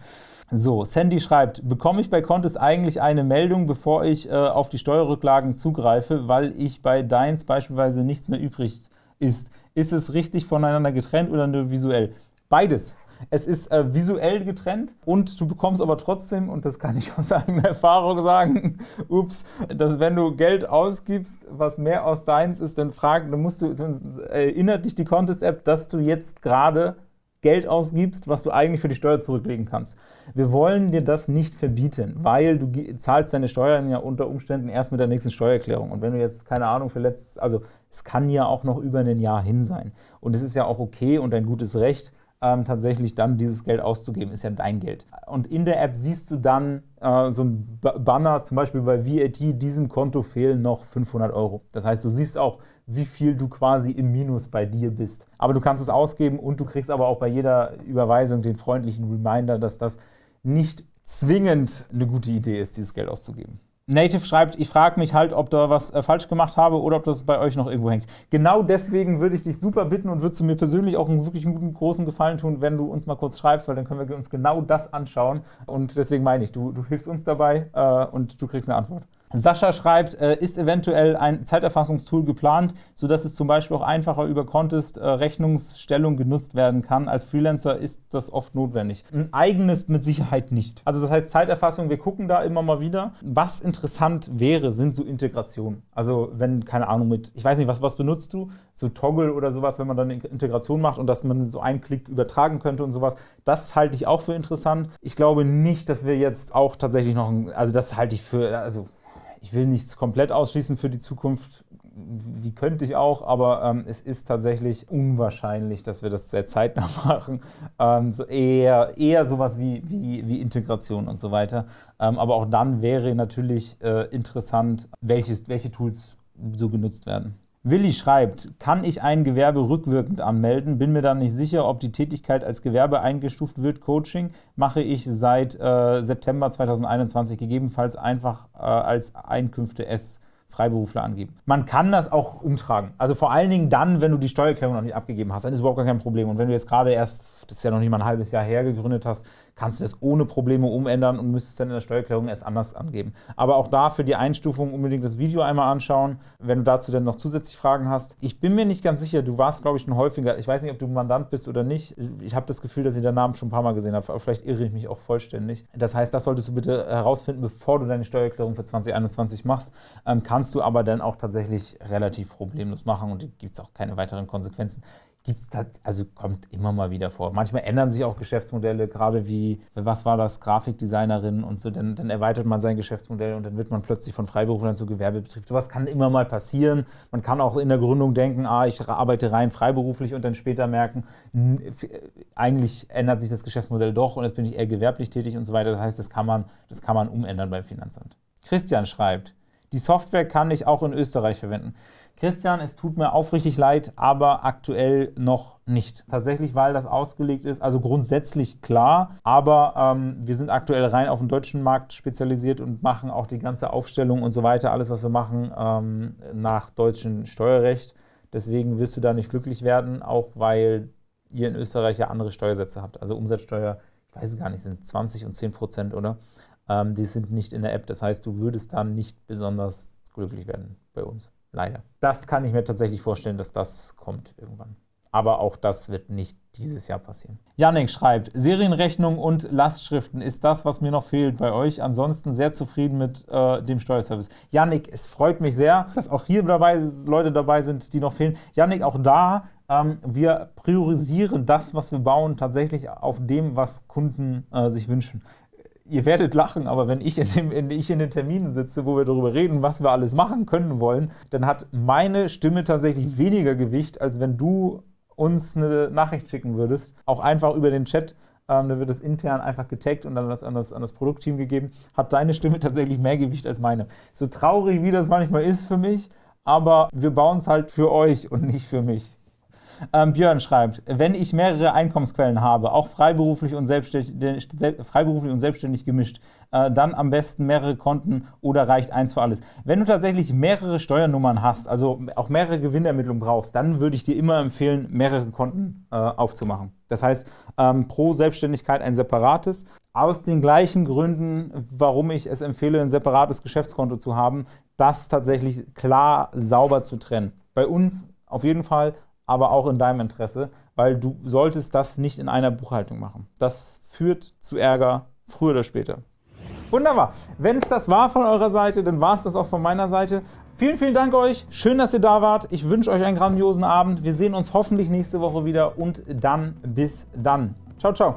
Speaker 1: So, Sandy schreibt, bekomme ich bei Contest eigentlich eine Meldung, bevor ich äh, auf die Steuerrücklagen zugreife, weil ich bei Deins beispielsweise nichts mehr übrig ist. Ist es richtig voneinander getrennt oder nur visuell? Beides. Es ist äh, visuell getrennt und du bekommst aber trotzdem, und das kann ich aus eigener Erfahrung sagen, ups, dass wenn du Geld ausgibst, was mehr aus deins ist, dann frag, dann musst du, dann erinnert dich die Contest-App, dass du jetzt gerade Geld ausgibst, was du eigentlich für die Steuer zurücklegen kannst. Wir wollen dir das nicht verbieten, weil du zahlst deine Steuern ja unter Umständen erst mit der nächsten Steuererklärung. Und wenn du jetzt, keine Ahnung, für letztes, also es kann ja auch noch über ein Jahr hin sein. Und es ist ja auch okay und ein gutes Recht, ähm, tatsächlich dann dieses Geld auszugeben, ist ja dein Geld. Und in der App siehst du dann äh, so ein Banner, zum Beispiel bei VAT, diesem Konto fehlen noch 500 Euro. Das heißt, du siehst auch, wie viel du quasi im Minus bei dir bist. Aber du kannst es ausgeben und du kriegst aber auch bei jeder Überweisung den freundlichen Reminder, dass das nicht zwingend eine gute Idee ist, dieses Geld auszugeben. Native schreibt, ich frage mich halt, ob da was äh, falsch gemacht habe oder ob das bei euch noch irgendwo hängt. Genau deswegen würde ich dich super bitten und würdest du mir persönlich auch einen wirklich guten, großen Gefallen tun, wenn du uns mal kurz schreibst, weil dann können wir uns genau das anschauen. Und deswegen meine ich, du, du hilfst uns dabei äh, und du kriegst eine Antwort. Sascha schreibt, äh, ist eventuell ein Zeiterfassungstool geplant, sodass es zum Beispiel auch einfacher über Contest äh, Rechnungsstellung genutzt werden kann. Als Freelancer ist das oft notwendig. Ein eigenes mit Sicherheit nicht. Also das heißt Zeiterfassung, wir gucken da immer mal wieder. Was interessant wäre, sind so Integrationen. Also wenn, keine Ahnung, mit, ich weiß nicht, was, was benutzt du? So Toggle oder sowas, wenn man dann eine Integration macht und dass man so einen Klick übertragen könnte und sowas. Das halte ich auch für interessant. Ich glaube nicht, dass wir jetzt auch tatsächlich noch, also das halte ich für, also ich will nichts komplett ausschließen für die Zukunft, wie könnte ich auch, aber ähm, es ist tatsächlich unwahrscheinlich, dass wir das sehr zeitnah machen. Ähm, so eher, eher sowas wie, wie, wie Integration und so weiter. Ähm, aber auch dann wäre natürlich äh, interessant, welches, welche Tools so genutzt werden. Willi schreibt, kann ich ein Gewerbe rückwirkend anmelden? Bin mir dann nicht sicher, ob die Tätigkeit als Gewerbe eingestuft wird. Coaching mache ich seit äh, September 2021, gegebenenfalls einfach äh, als Einkünfte S. Freiberufler angeben. Man kann das auch umtragen. Also vor allen Dingen dann, wenn du die Steuererklärung noch nicht abgegeben hast, dann ist überhaupt gar kein Problem. Und wenn du jetzt gerade erst, das ist ja noch nicht mal ein halbes Jahr her, gegründet hast, kannst du das ohne Probleme umändern und müsstest dann in der Steuererklärung erst anders angeben. Aber auch da für die Einstufung unbedingt das Video einmal anschauen, wenn du dazu dann noch zusätzlich Fragen hast. Ich bin mir nicht ganz sicher, du warst, glaube ich, schon häufiger, ich weiß nicht, ob du Mandant bist oder nicht. Ich habe das Gefühl, dass ich deinen Namen schon ein paar Mal gesehen habe, aber vielleicht irre ich mich auch vollständig. Das heißt, das solltest du bitte herausfinden, bevor du deine Steuererklärung für 2021 machst. Ähm, kannst du aber dann auch tatsächlich relativ problemlos machen und gibt es auch keine weiteren Konsequenzen gibt es also kommt immer mal wieder vor. Manchmal ändern sich auch Geschäftsmodelle, gerade wie, was war das, Grafikdesignerin und so, dann, dann erweitert man sein Geschäftsmodell und dann wird man plötzlich von Freiberuflern zu Gewerbebetrieb. Sowas kann immer mal passieren. Man kann auch in der Gründung denken, ah, ich arbeite rein freiberuflich und dann später merken, eigentlich ändert sich das Geschäftsmodell doch und jetzt bin ich eher gewerblich tätig und so weiter. Das heißt, das kann man, das kann man umändern beim Finanzamt. Christian schreibt, die Software kann ich auch in Österreich verwenden. Christian, es tut mir aufrichtig leid, aber aktuell noch nicht. Tatsächlich, weil das ausgelegt ist, also grundsätzlich klar, aber ähm, wir sind aktuell rein auf den deutschen Markt spezialisiert und machen auch die ganze Aufstellung und so weiter, alles, was wir machen, ähm, nach deutschem Steuerrecht. Deswegen wirst du da nicht glücklich werden, auch weil ihr in Österreich ja andere Steuersätze habt. Also Umsatzsteuer, ich weiß gar nicht, sind 20 und 10 Prozent, oder? Ähm, die sind nicht in der App. Das heißt, du würdest dann nicht besonders glücklich werden bei uns. Leider. Das kann ich mir tatsächlich vorstellen, dass das kommt irgendwann. Aber auch das wird nicht dieses Jahr passieren. Janik schreibt, Serienrechnung und Lastschriften ist das, was mir noch fehlt bei euch. Ansonsten sehr zufrieden mit äh, dem Steuerservice. Janik, es freut mich sehr, dass auch hier dabei Leute dabei sind, die noch fehlen. Janik, auch da, ähm, wir priorisieren das, was wir bauen, tatsächlich auf dem, was Kunden äh, sich wünschen ihr werdet lachen, aber wenn ich in, dem, in, ich in den Terminen sitze, wo wir darüber reden, was wir alles machen können wollen, dann hat meine Stimme tatsächlich weniger Gewicht, als wenn du uns eine Nachricht schicken würdest. Auch einfach über den Chat. Ähm, da wird das intern einfach getaggt und dann das an, das an das Produktteam gegeben. Hat deine Stimme tatsächlich mehr Gewicht als meine. So traurig, wie das manchmal ist für mich, aber wir bauen es halt für euch und nicht für mich. Ähm, Björn schreibt, wenn ich mehrere Einkommensquellen habe, auch freiberuflich und selbstständig, freiberuflich und selbstständig gemischt, äh, dann am besten mehrere Konten oder reicht eins für alles. Wenn du tatsächlich mehrere Steuernummern hast, also auch mehrere Gewinnermittlungen brauchst, dann würde ich dir immer empfehlen, mehrere Konten äh, aufzumachen. Das heißt, ähm, pro Selbstständigkeit ein separates. Aus den gleichen Gründen, warum ich es empfehle, ein separates Geschäftskonto zu haben, das tatsächlich klar sauber zu trennen. Bei uns auf jeden Fall, aber auch in deinem Interesse, weil du solltest das nicht in einer Buchhaltung machen. Das führt zu Ärger früher oder später. Wunderbar. Wenn es das war von eurer Seite, dann war es das auch von meiner Seite. Vielen, vielen Dank euch. Schön, dass ihr da wart. Ich wünsche euch einen grandiosen Abend. Wir sehen uns hoffentlich nächste Woche wieder und dann bis dann. Ciao, ciao.